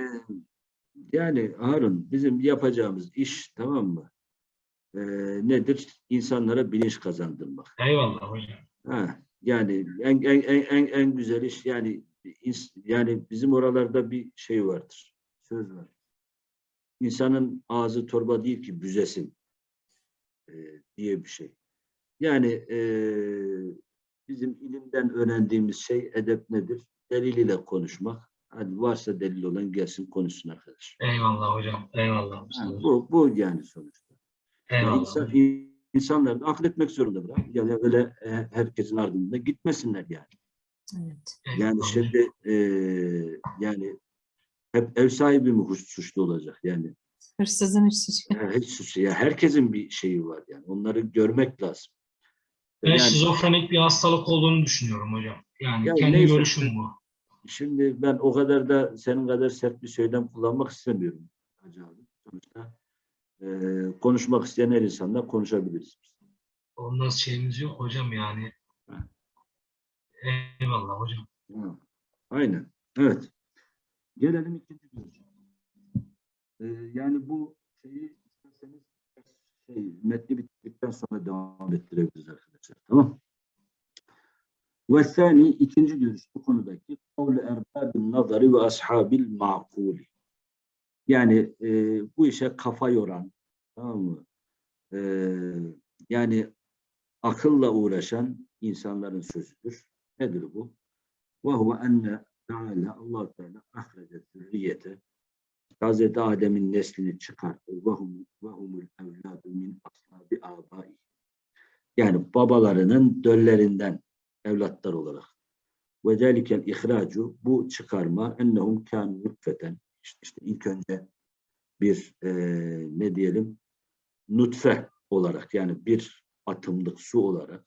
yani Harun bizim yapacağımız iş tamam mı? E, nedir? İnsanlara bilinç kazandırmak. Eyvallah hocam. Ha, yani en, en, en, en, en güzel iş yani yani bizim oralarda bir şey vardır. Söz var. İnsanın ağzı torba değil ki büzesin e, diye bir şey. Yani e, bizim ilimden öğrendiğimiz şey edep nedir? Delil ile konuşmak. Hadi varsa delil olan gelsin konuşsun arkadaş. Eyvallah hocam. Eyvallah. Mustafa. bu, bu yani sonuçta. Eyvallah. insan, insanlar da akletmek zorunda bırak. Yani öyle e, herkesin ardında gitmesinler yani. Evet. Yani şimdi eee, yani hep ev sahibi mi suçlu olacak? Yani Hırsızın ya hiç suçlu. Ya herkesin bir şeyi var yani. Onları görmek lazım. Ben Yani şizofrenik bir hastalık olduğunu düşünüyorum hocam. Yani Ya kendi neyse. görüşüm bu. şimdi ben o kadar da senin kadar sert bir söylem kullanmak istemiyorum. Hacı abi. Sonuçta eee, konuşmak isteyen her insanla konuşabiliriz. Ondan şeyimiz yok hocam yani. Ha. Eyvallah hocam. Ha, Aynen. Evet. Gelelim ikinci görüşe. Ee, yani bu şeyi isterseniz şey, metni bitirdikten sonra devam ettirebiliriz arkadaşlar. Tamam. Ve sani ikinci görüş bu konudaki kavlu erbabin nazari ve ashabil makuli. Yani e, bu işe kafa yoran tamam mı? E, yani akılla uğraşan insanların sözüdür. Nedir bu? وهو أن Teala Allah Teala ahrece zürriyete Hazreti Adem'in neslini çıkarttı. Ve hum ve humul evladu min ashabi abai. Yani babalarının döllerinden evlatlar olarak. Ve zelikel ihracu bu çıkarma ennehum kânu nutfeten işte, ilk önce bir eee, ne diyelim nutfe olarak yani bir atımlık su olarak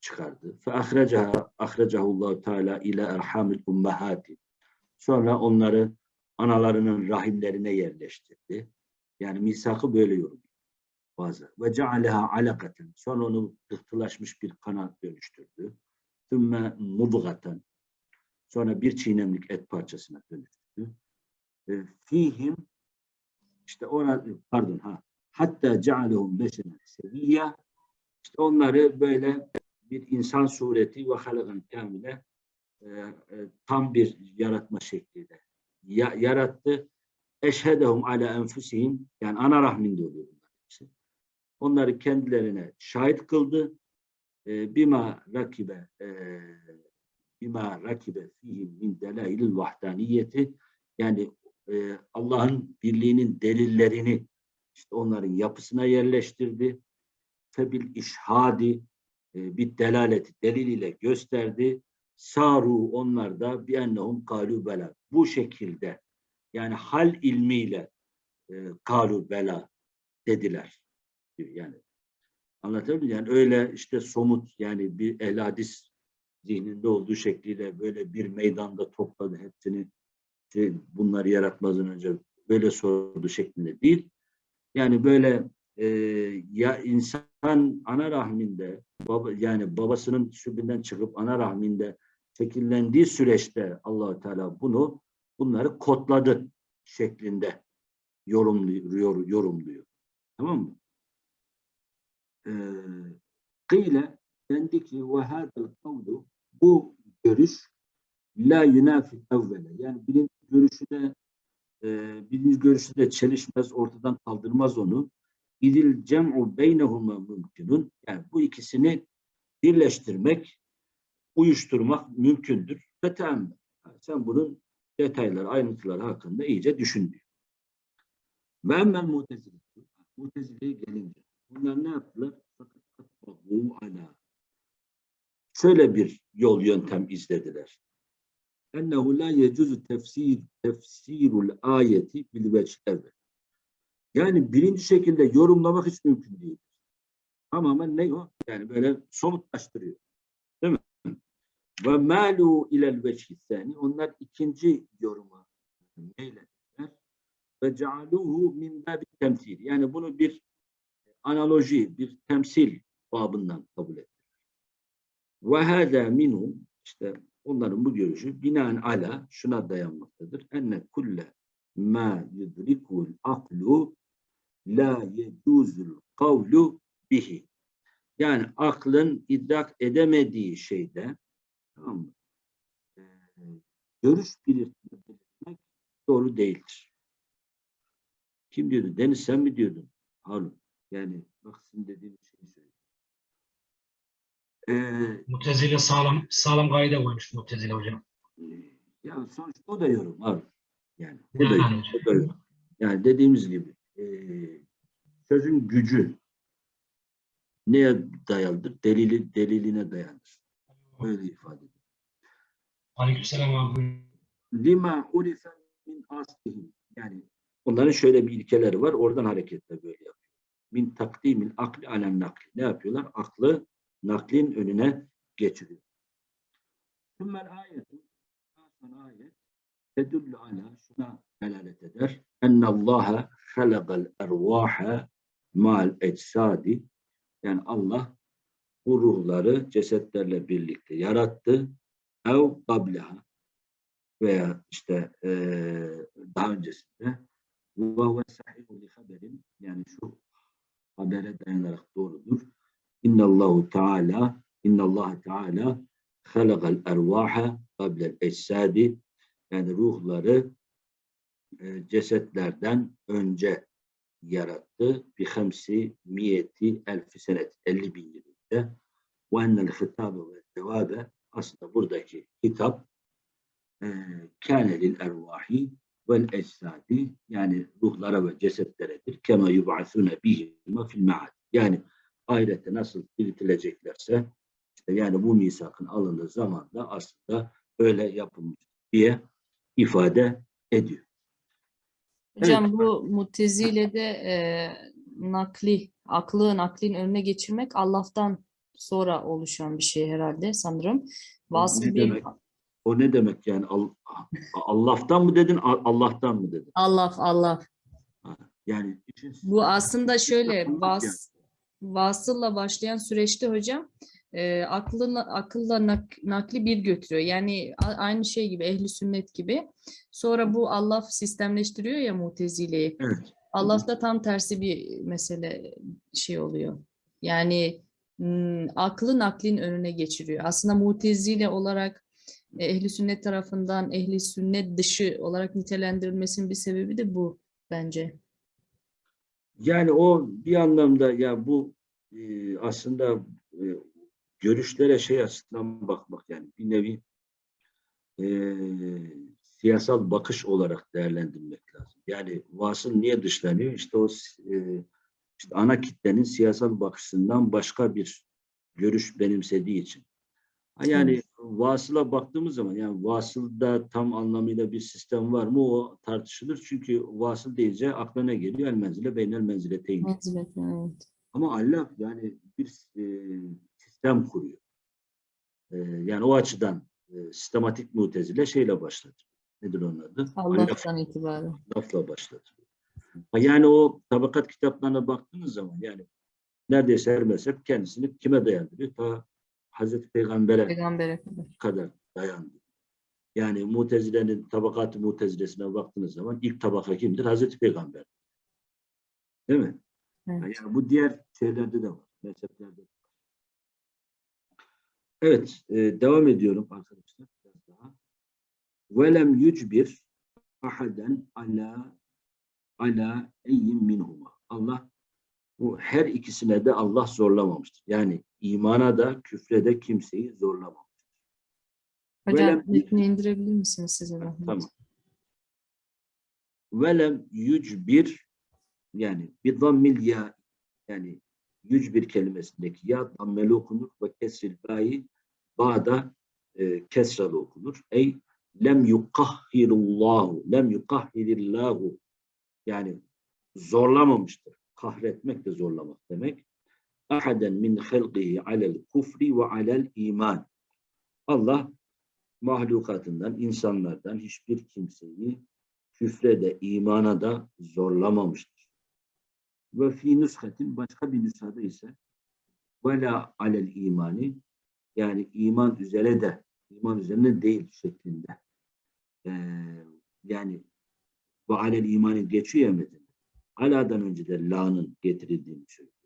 çıkardı. Fe ahrecaha ahrecahullahu teala ile erhamil ummahati. Sonra onları analarının rahimlerine yerleştirdi. Yani misakı böyle yorumluyor bazı. Ve cealeha alakaten. Sonra onu pıhtılaşmış bir kana dönüştürdü. Thümme mudgaten. Sonra bir çiğnemlik et parçasına dönüştürdü. E, fihim işte ona pardon ha hatta cealehum beşeren seviyya işte onları böyle bir insan sureti ve halagan kamile e, e, tam bir yaratma şekliyle ya, yarattı. Eşhedehum ala enfusihim yani ana rahminde oluyor bunlar hepsi. Onları kendilerine şahit kıldı. E, bima rakibe e, bima rakibe fihim min delailil vahdaniyeti yani e, Allah'ın birliğinin delillerini işte onların yapısına yerleştirdi. Febil işhadi e, bir delaleti deliliyle gösterdi. Saru onlar da bir ennehum kalu bela. Bu şekilde yani hal ilmiyle e, kalu bela dediler. Yani anlatabiliyor muyum? Yani öyle işte somut yani bir ehl hadis zihninde olduğu şekliyle böyle bir meydanda topladı hepsini şey, bunları yaratmazdan önce böyle sordu şeklinde değil. Yani böyle e, ya insan ana rahminde baba yani babasının sübünden çıkıp ana rahminde şekillendiği süreçte Allahu Teala bunu bunları kodladı şeklinde yorumluyor yorumluyor. Tamam mı? Ee, kıyle dendi ki ve kavlu bu görüş la yunafi evvele yani birinci görüşü de e, birinci görüşü çelişmez ortadan kaldırmaz onu İdil cem'u beynehuma mümkünün. Yani bu ikisini birleştirmek, uyuşturmak mümkündür. Ve. Yani sen bunun detayları, ayrıntıları hakkında iyice düşün diyor. Ve emmel mutezile. Mutezile'ye gelince. Bunlar ne yaptılar? Ala. Şöyle bir yol yöntem izlediler. Ennehu la yecuzu tefsir tefsirul ayeti bil vecih evvel. Yani birinci şekilde yorumlamak hiç mümkün değil. Tamamen ne o? Yani böyle somutlaştırıyor. Değil mi? Ve malu ilel veçhissani. Onlar ikinci yoruma meylediler. Ve cealuhu min babi temsil. Yani bunu bir analoji, bir temsil babından kabul ettiler. Ve hâzâ minhum işte onların bu görüşü binaen ala şuna dayanmaktadır. Enne kulle ma yudrikul aklu la yecuzul kavlu bihi. Yani aklın idrak edemediği şeyde tamam mı? Ee, görüş belirtmek doğru değildir. Kim diyordu? Deniz sen mi diyordun? Harun. Yani bak sizin dediğiniz şeyi söylüyor. Ee, Mutezile sağlam sağlam kaide koymuş Mutezile hocam. ya sonuçta o da yorum abi. Yani o da, Yani o da yorum. Yani dediğimiz gibi e, sözün gücü neye dayalıdır? Delili, deliline dayanır. Öyle ifade ediyor. Aleykümselam abi. lima urife min aslihim. Yani onların şöyle bir ilkeleri var. Oradan hareketle böyle yapıyor. Min takdimil akli alen nakli. Ne yapıyorlar? Aklı naklin önüne geçiriyor. Sümmel daha sonra ayet tedullu ala şuna delalet eder. Ennallaha halagal ervaha mal eczadi yani Allah bu ruhları cesetlerle birlikte yarattı. Ev qableha veya işte eee, daha öncesinde. Ve sahihu li haberin. Yani şu habere dayanarak doğrudur. İnnallahu Teala İnnallahu Teala halakal ervaha qablel eczadi yani ruhları e, cesetlerden önce yarattı. Bi hamsi miyeti elfi senet 50 bin yılında ve ennel hitabe ve cevabe aslında buradaki hitap kâne lil ervahi vel eczadi yani ruhlara ve cesetleredir. Kema yub'asune bihima fil ma'ad. Yani ahirette nasıl diriltileceklerse işte yani bu misakın alındığı zaman da aslında öyle yapılmış diye ifade ediyor. Hocam bu Mutezile'de e, nakli, aklı naklin önüne geçirmek Allah'tan sonra oluşan bir şey herhalde sanırım. Vasıl ne bir demek? O ne demek yani? Al- Allah'tan mı dedin, Al- Allah'tan mı dedin? Allah Allah. Yani için Bu aslında şöyle vas, vasılla başlayan süreçte hocam e, aklına, akılla nak- nakli bir götürüyor. Yani a- aynı şey gibi ehli sünnet gibi. Sonra bu Allah sistemleştiriyor ya Mutezile'yi. evet. Allah'ta tam tersi bir mesele şey oluyor. Yani aklı naklin önüne geçiriyor. Aslında mutezile olarak e, ehli sünnet tarafından ehli sünnet dışı olarak nitelendirilmesinin bir sebebi de bu bence. Yani o bir anlamda ya bu e, aslında e, görüşlere şey açısından bakmak yani bir nevi e, siyasal bakış olarak değerlendirmek lazım. Yani vasıl niye dışlanıyor? İşte o e, işte ana kitlenin siyasal bakışından başka bir görüş benimsediği için. Yani vasıla baktığımız zaman yani vasılda tam anlamıyla bir sistem var mı o tartışılır. Çünkü vasıl deyince akla ne geliyor? El menzile beynel menzileteyn. Menzilet, evet. Ama Allah yani bir e, sistem kuruyor. E, yani o açıdan e, sistematik mutezile şeyle başladı. Nedir onun adı? Allah Allah'tan itibaren. lafla başladı. Yani o tabakat kitaplarına baktığınız zaman yani neredeyse her mezhep kendisini kime dayandırıyor? Ta Hazreti Peygamber'e Peygamber'e kadar. kadar dayandı. Yani Mutezile'nin tabakat-ı Mutezilesine baktığınız zaman ilk tabaka kimdir? Hazreti Peygamber. Değil mi? Evet. Yani bu diğer şeylerde de var. Mezheplerde de. Evet. e, devam ediyorum arkadaşlar. Biraz daha. Velem yücbir ahaden ala ala eyyin minhuma. Allah bu her ikisine de Allah zorlamamıştır. Yani imana da küfre de kimseyi zorlamamıştır. Hocam Velem- metni indirebilir misiniz size zahmet? Tamam. Velem yücbir yani bir dammil ya yani yücbir kelimesindeki ya dammeli okunur ve kesril bayi bağda e, kesralı okunur. Ey lem yukahhirullahu lem yukahhirillahu yani zorlamamıştır. Kahretmek de zorlamak demek. Ahaden min halqihi alel kufri ve alel iman. Allah mahlukatından, insanlardan hiçbir kimseyi küfre de imana da zorlamamıştır. Ve fi nüshatin başka bir nüshada ise ve la alel imani yani iman üzere de iman üzerine değil şeklinde. Ee, yani ve alel imani geçiyor metinde. Ala'dan önce de la'nın getirildiğini söylüyor.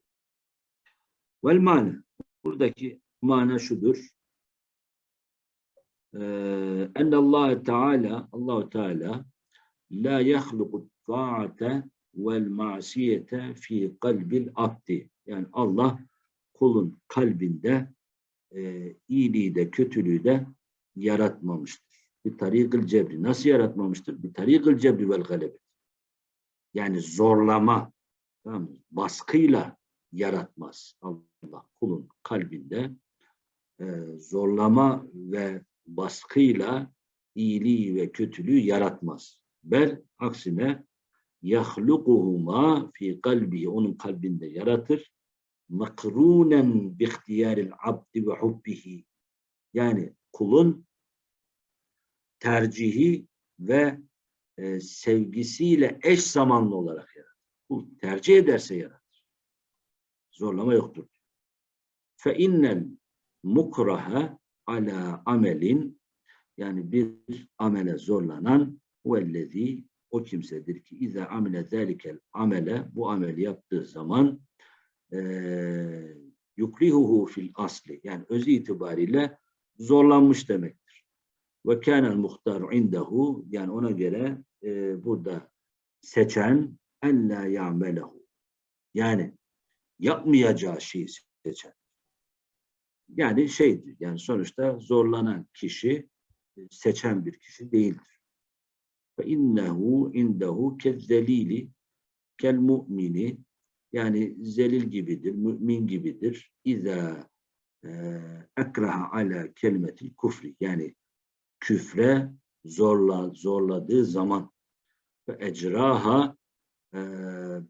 Vel mana. Buradaki mana şudur. Ee, en Allah Teala Allahu Teala la yahluku taate vel masiyete fi kalbil abdi. Yani Allah kulun kalbinde e, iyiliği de kötülüğü de yaratmamıştır. Bir tarikıl cebri. Nasıl yaratmamıştır? Bir tarikıl cebri vel galebet. Yani zorlama, tamam baskıyla yaratmaz Allah kulun kalbinde e, zorlama ve baskıyla iyiliği ve kötülüğü yaratmaz. Bel aksine yahlukuhuma fi kalbi onun kalbinde yaratır. Makrunen bi ihtiyaril abdi ve hubbihi. Yani kulun tercihi ve e, sevgisiyle eş zamanlı olarak yaratır. Kul tercih ederse yaratır. Zorlama yoktur. Fe innel mukraha ala amelin yani bir amele zorlanan vellezî o kimsedir ki iza amile zâlikel amele bu ameli yaptığı zaman eee yukrihuhu fil asli yani özü itibariyle zorlanmış demektir. Ve kânel muhtaru indehu yani ona göre eee, burada seçen en la ya'melehu yani yapmayacağı şeyi seçen. Yani şeydir yani sonuçta zorlanan kişi e, seçen bir kişi değildir. İnnehu indehu kel mu'mini yani zelil gibidir, mümin gibidir. İza e, ekraha ala kelimetil kufri. Yani küfre zorla, zorladığı zaman. Ve ecraha e,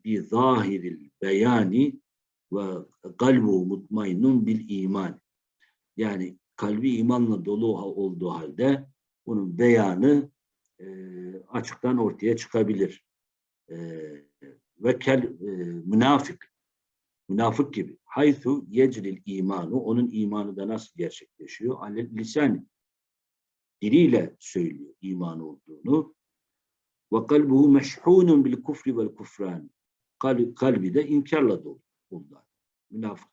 bi zahiril beyani ve kalbu mutmainun bil iman yani kalbi imanla dolu olduğu halde bunun beyanı e, açıktan ortaya çıkabilir. E, ve kel e, münafık münafık gibi. Haythu yecril imanu onun imanı da nasıl gerçekleşiyor? Alel lisan diliyle söylüyor iman olduğunu. Ve kalbuhu meşhunun bil kufri vel kufran. Kal- Kalbi de inkarla dolu bundan. Münafık.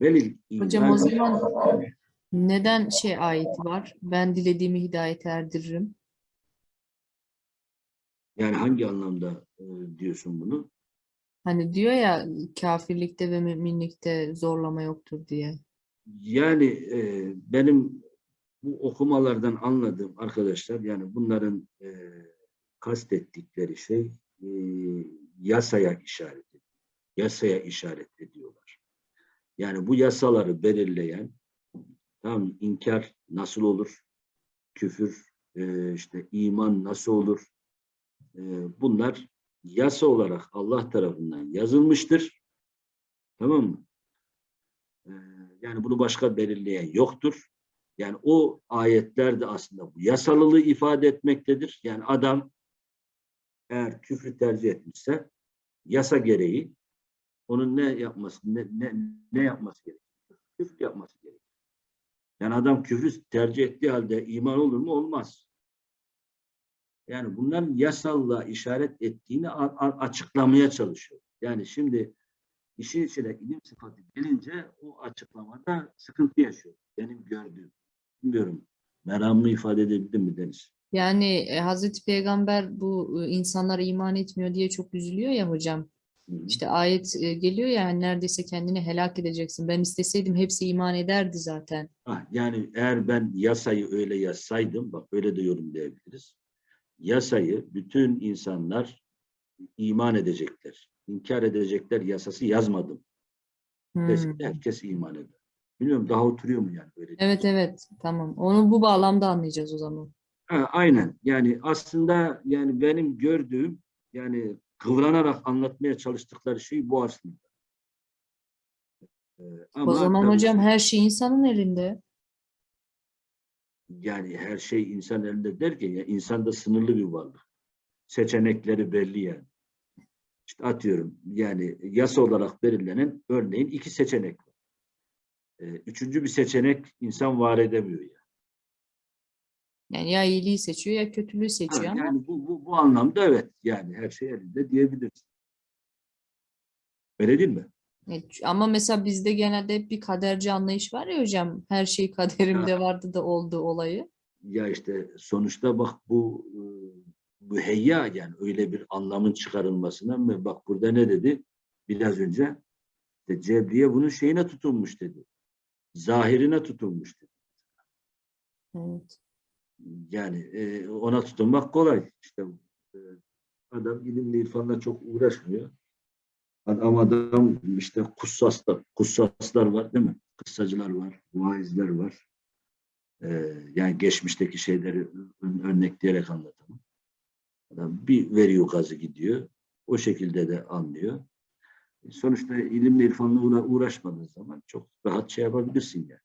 Velil Hocam o zaman neden şey ayeti var? Ben dilediğimi hidayete erdiririm. Yani hangi anlamda e, diyorsun bunu? Hani diyor ya kafirlikte ve müminlikte zorlama yoktur diye. Yani e, benim bu okumalardan anladığım arkadaşlar yani bunların e, kastettikleri şey e, yasaya işaret ediyor. Yasaya işaret ediyorlar. Yani bu yasaları belirleyen mı? inkar nasıl olur? Küfür e, işte iman nasıl olur? E, bunlar yasa olarak Allah tarafından yazılmıştır. Tamam mı? Ee, Yani bunu başka belirleyen yoktur. Yani o ayetler de aslında bu yasalılığı ifade etmektedir. Yani adam eğer küfrü tercih etmişse yasa gereği onun ne yapması ne, ne, ne yapması gerekir? Küfür yapması gerekir. Yani adam küfrü tercih ettiği halde iman olur mu? Olmaz. Yani bunların yasallığa işaret ettiğini açıklamaya çalışıyor. Yani şimdi işin içine ilim sıfatı gelince o açıklamada sıkıntı yaşıyor. Benim gördüğüm. Bilmiyorum. Meramımı ifade edebildim mi Deniz? Yani e, Hazreti Peygamber bu e, insanlar iman etmiyor diye çok üzülüyor ya hocam. Hı hı. İşte ayet e, geliyor ya hani neredeyse kendini helak edeceksin. Ben isteseydim hepsi iman ederdi zaten. Ah, yani eğer ben yasayı öyle yazsaydım, bak öyle de yorumlayabiliriz. Yasayı bütün insanlar iman edecekler, inkar edecekler yasası yazmadım. Hmm. Desek herkes iman eder. Bilmiyorum daha oturuyor mu yani böyle? Evet evet tamam. Onu bu bağlamda anlayacağız o zaman. Ha, aynen. Yani aslında yani benim gördüğüm yani kıvranarak anlatmaya çalıştıkları şey bu aslında. Ee, O ama zaman tabii hocam ki her şey insanın elinde. Yani her şey insan elinde derken ya insan da sınırlı bir varlık. Seçenekleri belli yani. İşte atıyorum yani yasa olarak belirlenen örneğin iki seçenek var. Ee, üçüncü bir seçenek insan var edemiyor yani. Yani ya iyiliği seçiyor ya kötülüğü Ha, seçiyor ama yani bu, bu, bu anlamda evet yani her şey elinde diyebiliriz. Öyle değil mi? Evet, ama mesela bizde genelde hep bir kaderci anlayış var ya hocam. Her şey kaderimde vardı da oldu olayı. Ya işte sonuçta bak bu e, müheyya yani öyle bir anlamın çıkarılmasına mı? Bak burada ne dedi? Biraz önce işte Cebriye bunun şeyine tutulmuş dedi. Zahirine tutulmuş dedi. Evet. Yani e, ona tutunmak kolay. İşte e, adam ilimle irfanla çok uğraşmıyor. Adam adam işte kussaslar, kussaslar var değil mi? Kıssacılar var, vaizler var. Ee, yani geçmişteki şeyleri ör- örnekleyerek anlatamam. Adam bir veriyor gazı gidiyor. O şekilde de anlıyor. E, Sonuçta ilimle irfanla uğra- uğraşmadığın zaman çok rahat şey yapabilirsin yani.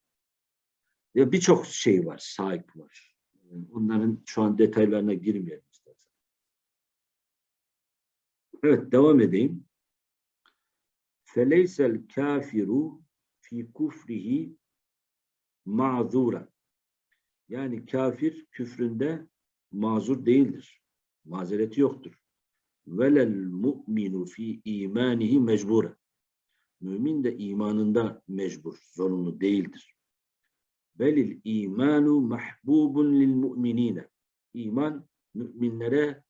Ya birçok şey var, sahip var. E, Onların şu an detaylarına girmeyelim istersen. Evet, devam edeyim. Feleysel kafiru fi kufrihi ma'zura. Yani kafir küfründe mazur değildir. Mazereti yoktur. Velel mu'minu fi imanihi mecbura. Mümin de imanında mecbur, zorunlu değildir. Belil imanu mahbubun lil mu'minine. İman müminlere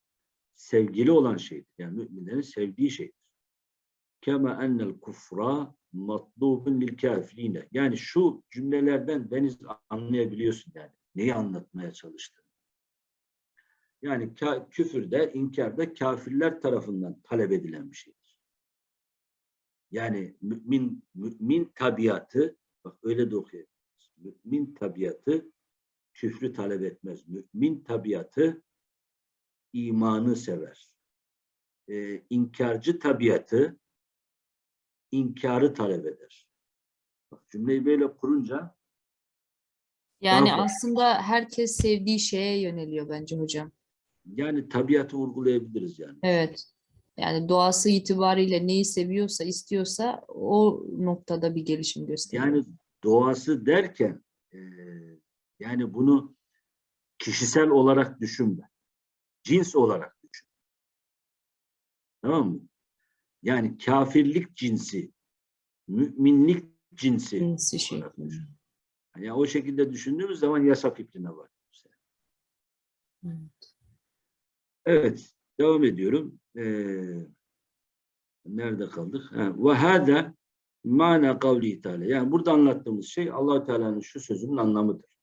sevgili olan şeydir. Yani müminlerin sevdiği şeydir. Kema ennel kufra matlubun lil kafirine. Yani şu cümlelerden Deniz anlayabiliyorsun yani. Neyi anlatmaya çalıştığını. Yani küfürde, inkarda kafirler tarafından talep edilen bir şeydir. Yani mümin, mümin tabiatı, bak öyle de okuyabiliriz. Mümin tabiatı küfrü talep etmez. Mümin tabiatı imanı sever. Ee, inkarcı tabiatı inkarı talep eder. Bak cümleyi böyle kurunca Yani aslında herkes sevdiği şeye yöneliyor bence hocam. yani tabiatı vurgulayabiliriz yani. Evet. Yani doğası itibariyle neyi seviyorsa, istiyorsa o noktada bir gelişim gösteriyor. Yani doğası derken eee, yani bunu kişisel olarak düşünme. Cins olarak düşün. Tamam mı? Yani kafirlik cinsi, müminlik cinsi. Cinsi şey. Yani o şekilde düşündüğümüz zaman yasa fikrine var. Evet. Evet, devam ediyorum. Ee, nerede kaldık? Ve hâdâ mana kavli teâlâ. Yani burada anlattığımız şey allah Teala'nın şu sözünün anlamıdır.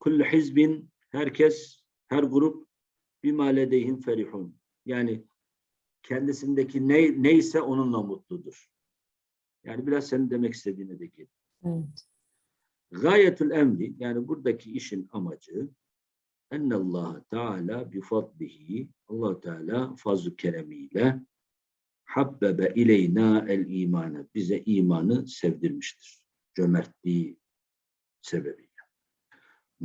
Kullu hizbin, herkes, her grup bimâ ledeyhim ferihun. Yani kendisindeki ne, neyse onunla mutludur. Yani biraz senin demek istediğine de gel. Evet. Gayetül emri yani buradaki işin amacı Allah Teala bi fadlihi Allah Teala fazl keremiyle habbebe ileyna el imanı bize imanı sevdirmiştir. Cömertliği sebebiyle.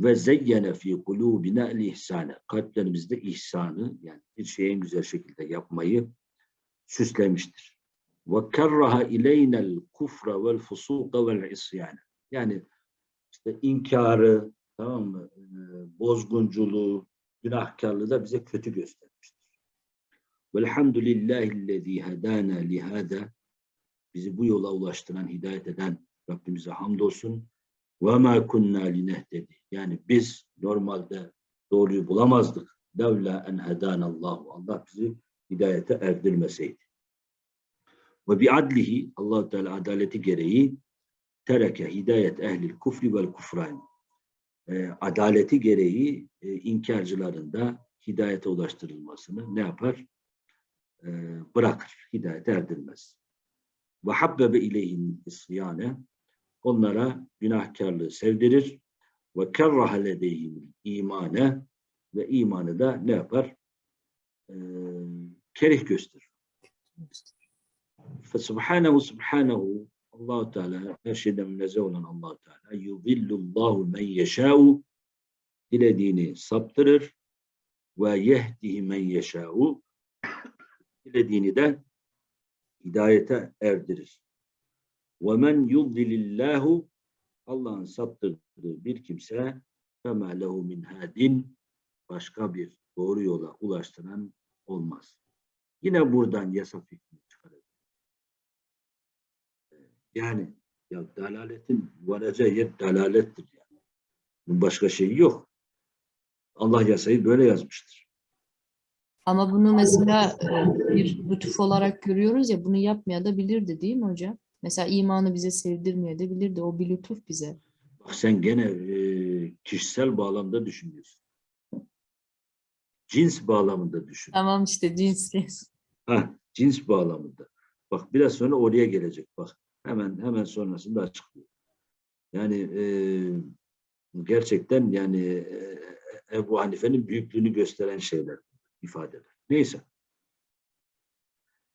Ve zeyyene fi kulubina el ihsane kalplerimizde ihsanı yani bir şeyi en güzel şekilde yapmayı süslemiştir. Ve kerraha ileynel kufra vel fusuka vel isyane yani işte inkarı, tamam mı? Ee, Bozgunculuğu, günahkarlığı da bize kötü göstermiştir. Velhamdülillahillezî hedâna lihâdâ bizi bu yola ulaştıran, hidayet eden Rabbimize hamdolsun. Ve mâ kunnâ linehtedi. Yani biz normalde doğruyu bulamazdık. Devla en hedânallahu. Allah bizi hidayete erdirmeseydi. Ve bi adlihi allah Teala adaleti gereği tereke hidayet ehlil kufri vel kufran. E, adaleti gereği e, inkarcıların da hidayete ulaştırılmasını ne yapar? E, bırakır. Hidayete erdirmez. Ve habbebe ileyhin isyane. Onlara günahkarlığı sevdirir. Ve kerraha ledeyhim imane. Ve imanı da ne yapar? E, kerih gösterir. Fesubhanehu subhanehu allah Teala her şeyden münezzeh olan allah Teala yudillullahu men yeşâ'u dilediğini saptırır ve yehdihi men yeşâ'u dilediğini de hidayete erdirir. Ve men yudlilillahu Allah'ın saptırdığı bir kimse fema lehu min hadin başka bir doğru yola ulaştıran olmaz. Yine buradan yasa fikrini çıkarır. Yani ya dalaletin varacağı yer dalalettir yani. Bunun başka şeyi yok. Allah yasayı böyle yazmıştır. Ama bunu mesela e, bir lütuf olarak görüyoruz ya bunu yapmaya da bilirdi değil mi hocam? Mesela imanı bize sevdirmeye de bilirdi. O bir lütuf bize. Bak sen gene e, kişisel bağlamda düşünüyorsun. Cins bağlamında düşün. Tamam işte cins. Ha, cins bağlamında. Bak biraz sonra oraya gelecek bak. Hemen hemen sonrasında açıklıyor. Yani e, gerçekten yani e, Ebu Hanife'nin büyüklüğünü gösteren şeyler, ifadeler. Neyse.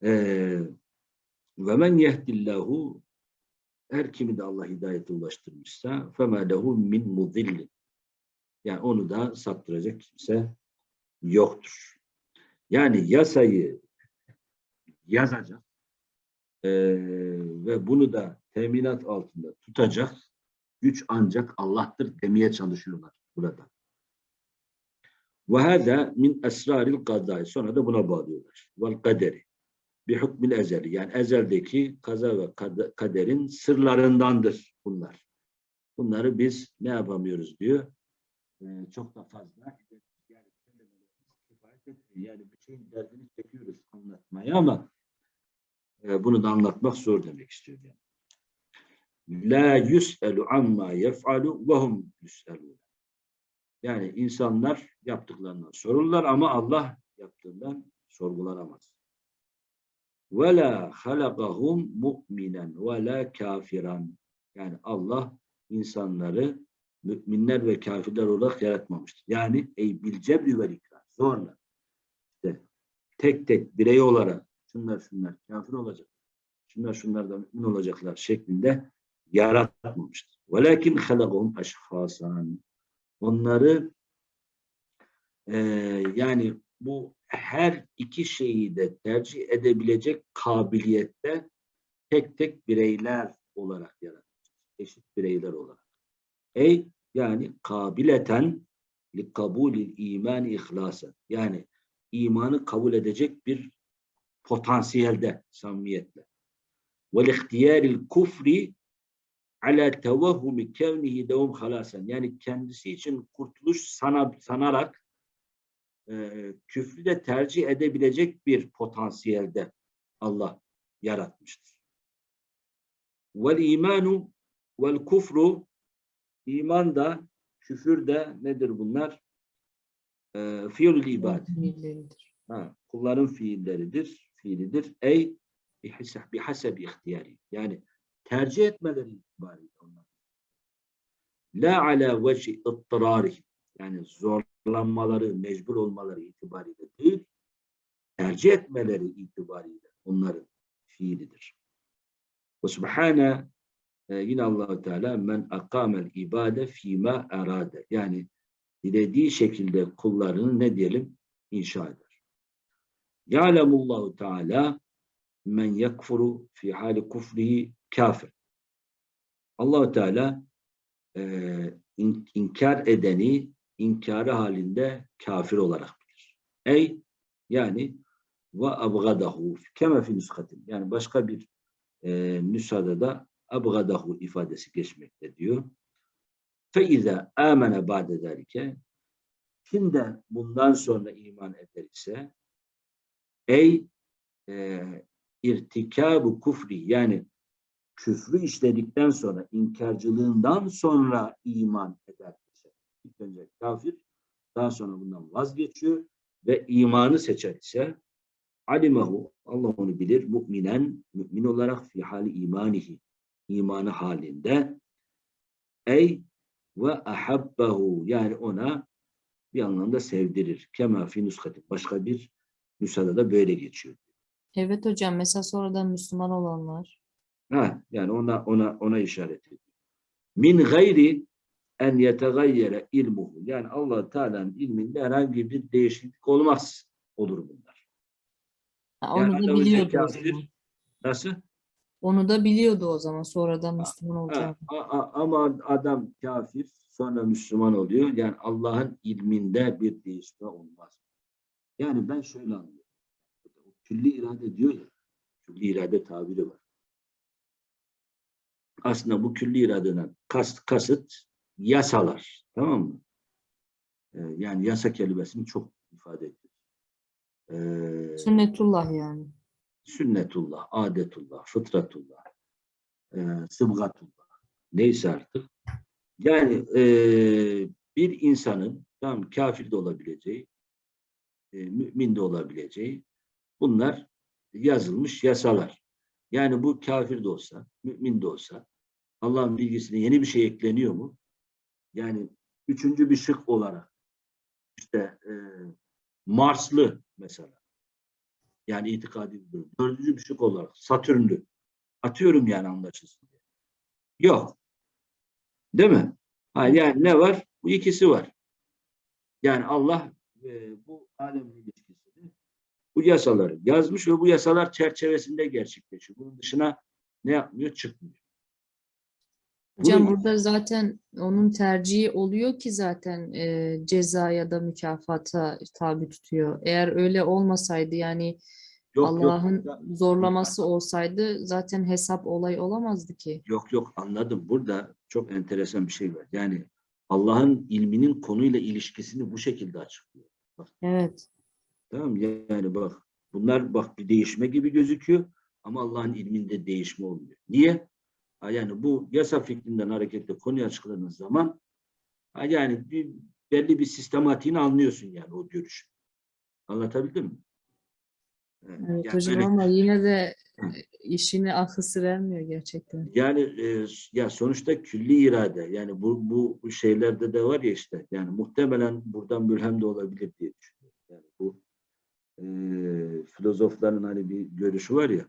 Ee, ve men yehdillahu her kimi de Allah hidayete ulaştırmışsa fema lehu min mudillin. Yani onu da saptıracak kimse yoktur. Yani yasayı yazacak e, ve bunu da teminat altında tutacak güç ancak Allah'tır demeye çalışıyorlar burada. Ve hâdâ min esraril gadâi. Sonra da buna bağlıyorlar. Vel kaderi. Bir hükmül ezeli. Yani ezeldeki kaza ve kad- kaderin sırlarındandır bunlar. Bunları biz ne yapamıyoruz diyor. Ee, çok da fazla yani şeyin derdini çekiyoruz anlatmaya ama e, bunu da anlatmak zor demek istiyor yani. La yus'elu amma yef'alu ve hum yus'elun. Yani insanlar yaptıklarından sorulurlar ama Allah yaptığından sorgulanamaz. Ve la halakahum mu'minen ve la kafiran. Yani Allah insanları müminler ve kafirler olarak yaratmamıştır. Yani ey bil cebri vel ikram. Zorla. İşte tek tek birey olarak şunlar şunlar kafir olacak. Şunlar şunlar da mümin olacaklar şeklinde yaratmamıştır. Velakin halakahum eşhasan. Onları eee, yani bu her iki şeyi de tercih edebilecek kabiliyette tek tek bireyler olarak yaratmış. Eşit bireyler olarak. Ey yani kabileten li kabulil iman ihlasa. Yani imanı kabul edecek bir potansiyelde, samimiyetle. Vel ihtiyaril kufri ala tevahhumi kevnihi devum halasen. Yani kendisi için kurtuluş sana, sanarak e, küfrü de tercih edebilecek bir potansiyelde Allah yaratmıştır. Vel imanu vel kufru iman da küfür de nedir bunlar? E, fiilül ibad. Ha, kulların fiilleridir, fiilidir. Ey bihaseb bihaseb ihtiyari. Yani tercih etmeleri itibariyle onlar. La ala veci ıttırari. Yani zorlanmaları, mecbur olmaları itibariyle değil, tercih etmeleri itibariyle onların fiilidir. Ve subhane e, yine allah Teala men akamel ibade fîmâ erade. Yani dilediği şekilde kullarını ne diyelim? inşa eder. Ya'lemullahu Teala men yakfuru fi hali kufrihi kafir. allah Teala e, in- inkar edeni inkarı halinde kafir olarak bilir. Ey yani ve abgadahu keme fi nüskatin. Yani başka bir e, nüshada da abgadahu ifadesi geçmekte diyor. Fe izâ âmene ba'de zâlike kim de bundan sonra iman eder ise ey e, irtikabu kufri yani küfrü işledikten sonra inkarcılığından sonra iman eder ilk önce kafir daha sonra bundan vazgeçiyor ve imanı seçer ise alimahu Allah onu bilir müminen mümin olarak fi hali imanihi imanı halinde ey ve ahabbahu yani ona bir anlamda sevdirir. Kema fi nuskati. Başka bir nüshada da böyle geçiyor. Evet hocam mesela sonradan Müslüman olanlar. Ha, yani ona ona ona işaret ediyor. Min gayri en yetegayyere ilmuhu. Yani Allah Teala'nın ilminde herhangi bir değişiklik olmaz olur bunlar. Ha, Yani onu da adam önce biliyordu o kafir, zaman. Nasıl? Onu da biliyordu o zaman sonradan Müslüman a- ama adam kafir sonra Müslüman oluyor. Yani Allah'ın ilminde bir değişme olmaz. Yani ben şöyle anlıyorum. Külli irade diyor ya. Külli irade tabiri var. Aslında bu külli iradeden kast, kasıt yasalar. Tamam mı? Ee, yani yasa kelimesini çok ifade ediyor. Ee, Sünnetullah yani. sünnetullah, adetullah, fıtratullah, e, sıbgatullah. Neyse artık. Yani e, bir insanın tam kafir de olabileceği, e, mümin de olabileceği bunlar yazılmış yasalar. Yani bu kafir de olsa, mümin de olsa Allah'ın bilgisine yeni bir şey ekleniyor mu? Yani üçüncü bir şık olarak işte e, Marslı mesela. Yani itikadi bir. Dördüncü bir şık olarak Satürnlü. Atıyorum yani anlaşılsın diye. Yok. Değil mi? Ha, yani ne var? Bu ikisi var. Yani Allah e, bu alemle ilişkisini bu yasaları yazmış ve bu yasalar çerçevesinde gerçekleşiyor. Bunun dışına ne yapmıyor? Çıkmıyor. Hocam burada zaten onun tercihi oluyor ki zaten e, ceza ya da mükafata tabi tutuyor. Eğer öyle olmasaydı yani Allah'ın zorlaması olsaydı zaten hesap olay olamazdı ki. Yok yok anladım. Burada çok enteresan bir şey var. Yani Allah'ın ilminin konuyla ilişkisini bu şekilde açıklıyor. Evet. Tamam? Yani bak bunlar bak bir değişme gibi gözüküyor ama Allah'ın ilminde değişme olmuyor. Niye? Yani bu yasa fikrinden hareketle konuyu açıkladığınız zaman yani bir, belli bir sistematiğini anlıyorsun yani o görüş. Anlatabildim mi? Evet, Evet yani hocam ama yine de e, işini akıl vermiyor gerçekten. Yani e, ya sonuçta külli irade yani bu bu şeylerde de var ya işte yani muhtemelen buradan mülhem de olabilir diye düşünüyorum. Yani bu e, filozofların hani bir görüşü var ya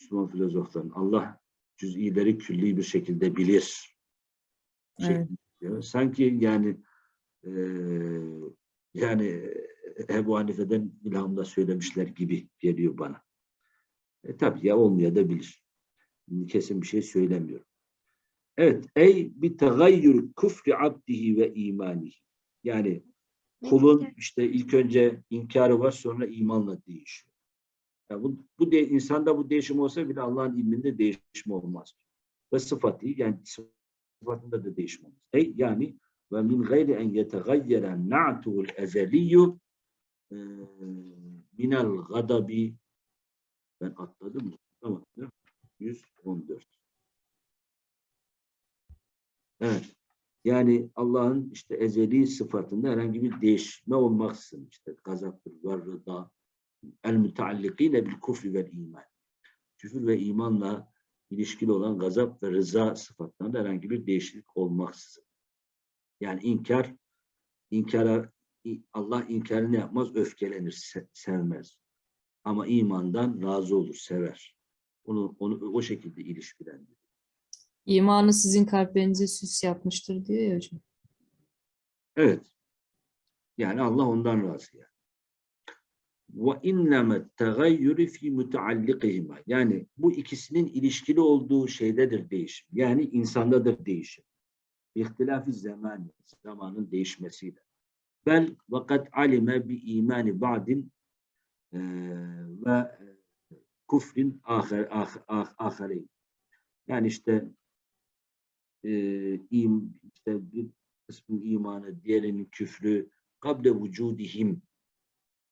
Müslüman filozofların Allah cüz'ileri külli bir şekilde bilir. Evet. şeklinde. Sanki yani e, yani Ebu Hanife'den ilhamda söylemişler gibi geliyor bana. E, tabii ya olmayabilir. Kesin bir şey söylemiyorum. Evet. Ey bi tegayyür küfri abdihi ve imanihi. Yani kulun işte ilk önce inkarı var sonra imanla değişiyor. Yani bu, bu de, insanda bu değişim olsa bile Allah'ın ilminde değişim olmaz. Ve sıfatı yani sıfatında da değişim olmaz. Ey yani ve min gayri en yetegayyeren na'tuhul ezeliyyü e, minel gadabi ben atladım mı? Tamam. 114. Evet. Yani Allah'ın işte ezeli sıfatında herhangi bir değişme olmaksızın işte gazaptır, var rıda, el müteallikine bil kufri vel iman. Küfür ve imanla ilişkili olan gazap ve rıza sıfatlarında herhangi bir değişiklik olmaksızın. Yani inkar, inkara Allah inkarını yapmaz, öfkelenir, se- sevmez. Ama imandan razı olur, sever. Onu, onu o şekilde ilişkilendirir. İmanı sizin kalplerinize süs yapmıştır diyor ya hocam. Evet. Yani Allah ondan razı yani. Ve inneme tegayyürü fi müteallikihima. Yani bu ikisinin ilişkili olduğu şeydedir değişim. Yani insandadır değişim. İhtilafı zaman, zamanın değişmesiyle. Bel vakat alime bi imani ba'din eee, ve kufrin ahir, ah, ah, ahireyn. Yani işte eee, im, işte bir kısmın imanı, diğerinin küfrü kable vücudihim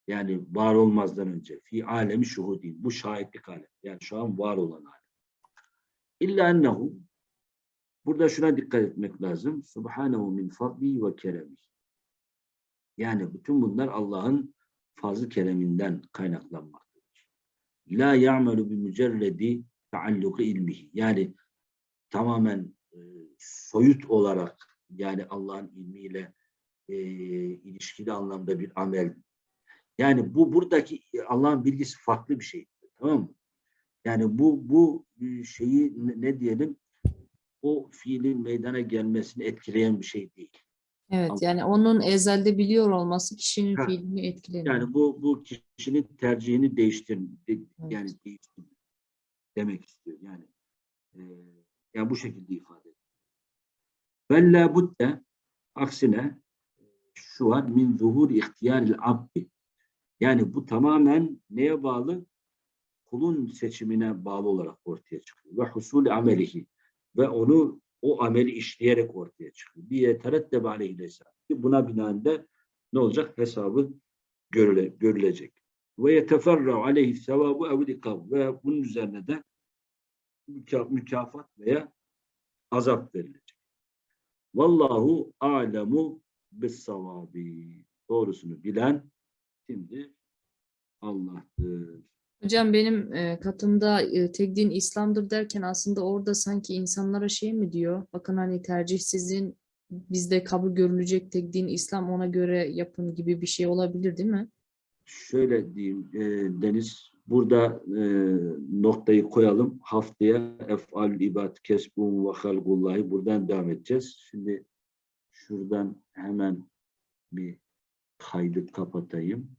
yani var olmazdan önce fi alemi şuhudin bu şahitlik alem yani şu an var olan alem. İlla ennehu burada şuna dikkat etmek lazım. Subhanehu min fadli ve keremi. Yani bütün bunlar Allah'ın fazl kereminden kaynaklanmaktadır. La ya'melu bi mücerredi taalluki ilmihi. Yani tamamen e, soyut olarak yani Allah'ın ilmiyle e, ilişkili anlamda bir amel. Yani bu buradaki Allah'ın bilgisi farklı bir şey. Tamam mı? Yani bu bu e, şeyi ne, diyelim o fiilin meydana gelmesini etkileyen bir şey değil. Evet Allah- yani onun ezelde biliyor olması kişinin Ha. fiilini etkilemiyor. Yani bu bu kişinin tercihini değiştir yani değiştir demek istiyor. Yani e, yani bu şekilde ifade ediyor. Vella budde aksine şu var min zuhur ihtiyaril abdi. Yani bu tamamen neye bağlı? Kulun seçimine bağlı olarak ortaya çıkıyor. Ve husul amelihi. Ve onu o ameli işleyerek ortaya çıkıyor. Bir yeterettebe aleyhi hesab. Buna binaen de ne olacak? Hesabı görüle, görülecek. Ve yeteferra aleyhi sevabu evl ikab. Ve bunun üzerine de müka- mükafat veya azap verilecek. Vallahu alemu bis savabi. Doğrusunu bilen şimdi Allah'tır. Hocam benim e, katımda e, tek din İslam'dır derken aslında orada sanki insanlara şey mi diyor? Bakın hani tercih sizin bizde kabul görülecek tek din İslam ona göre yapın gibi bir şey olabilir değil mi? Şöyle diyeyim e, Deniz, burada e, noktayı koyalım. Haftaya ef'al ibad kesbun ve halgullahi buradan devam edeceğiz. Şimdi şuradan hemen bir kaydı kapatayım.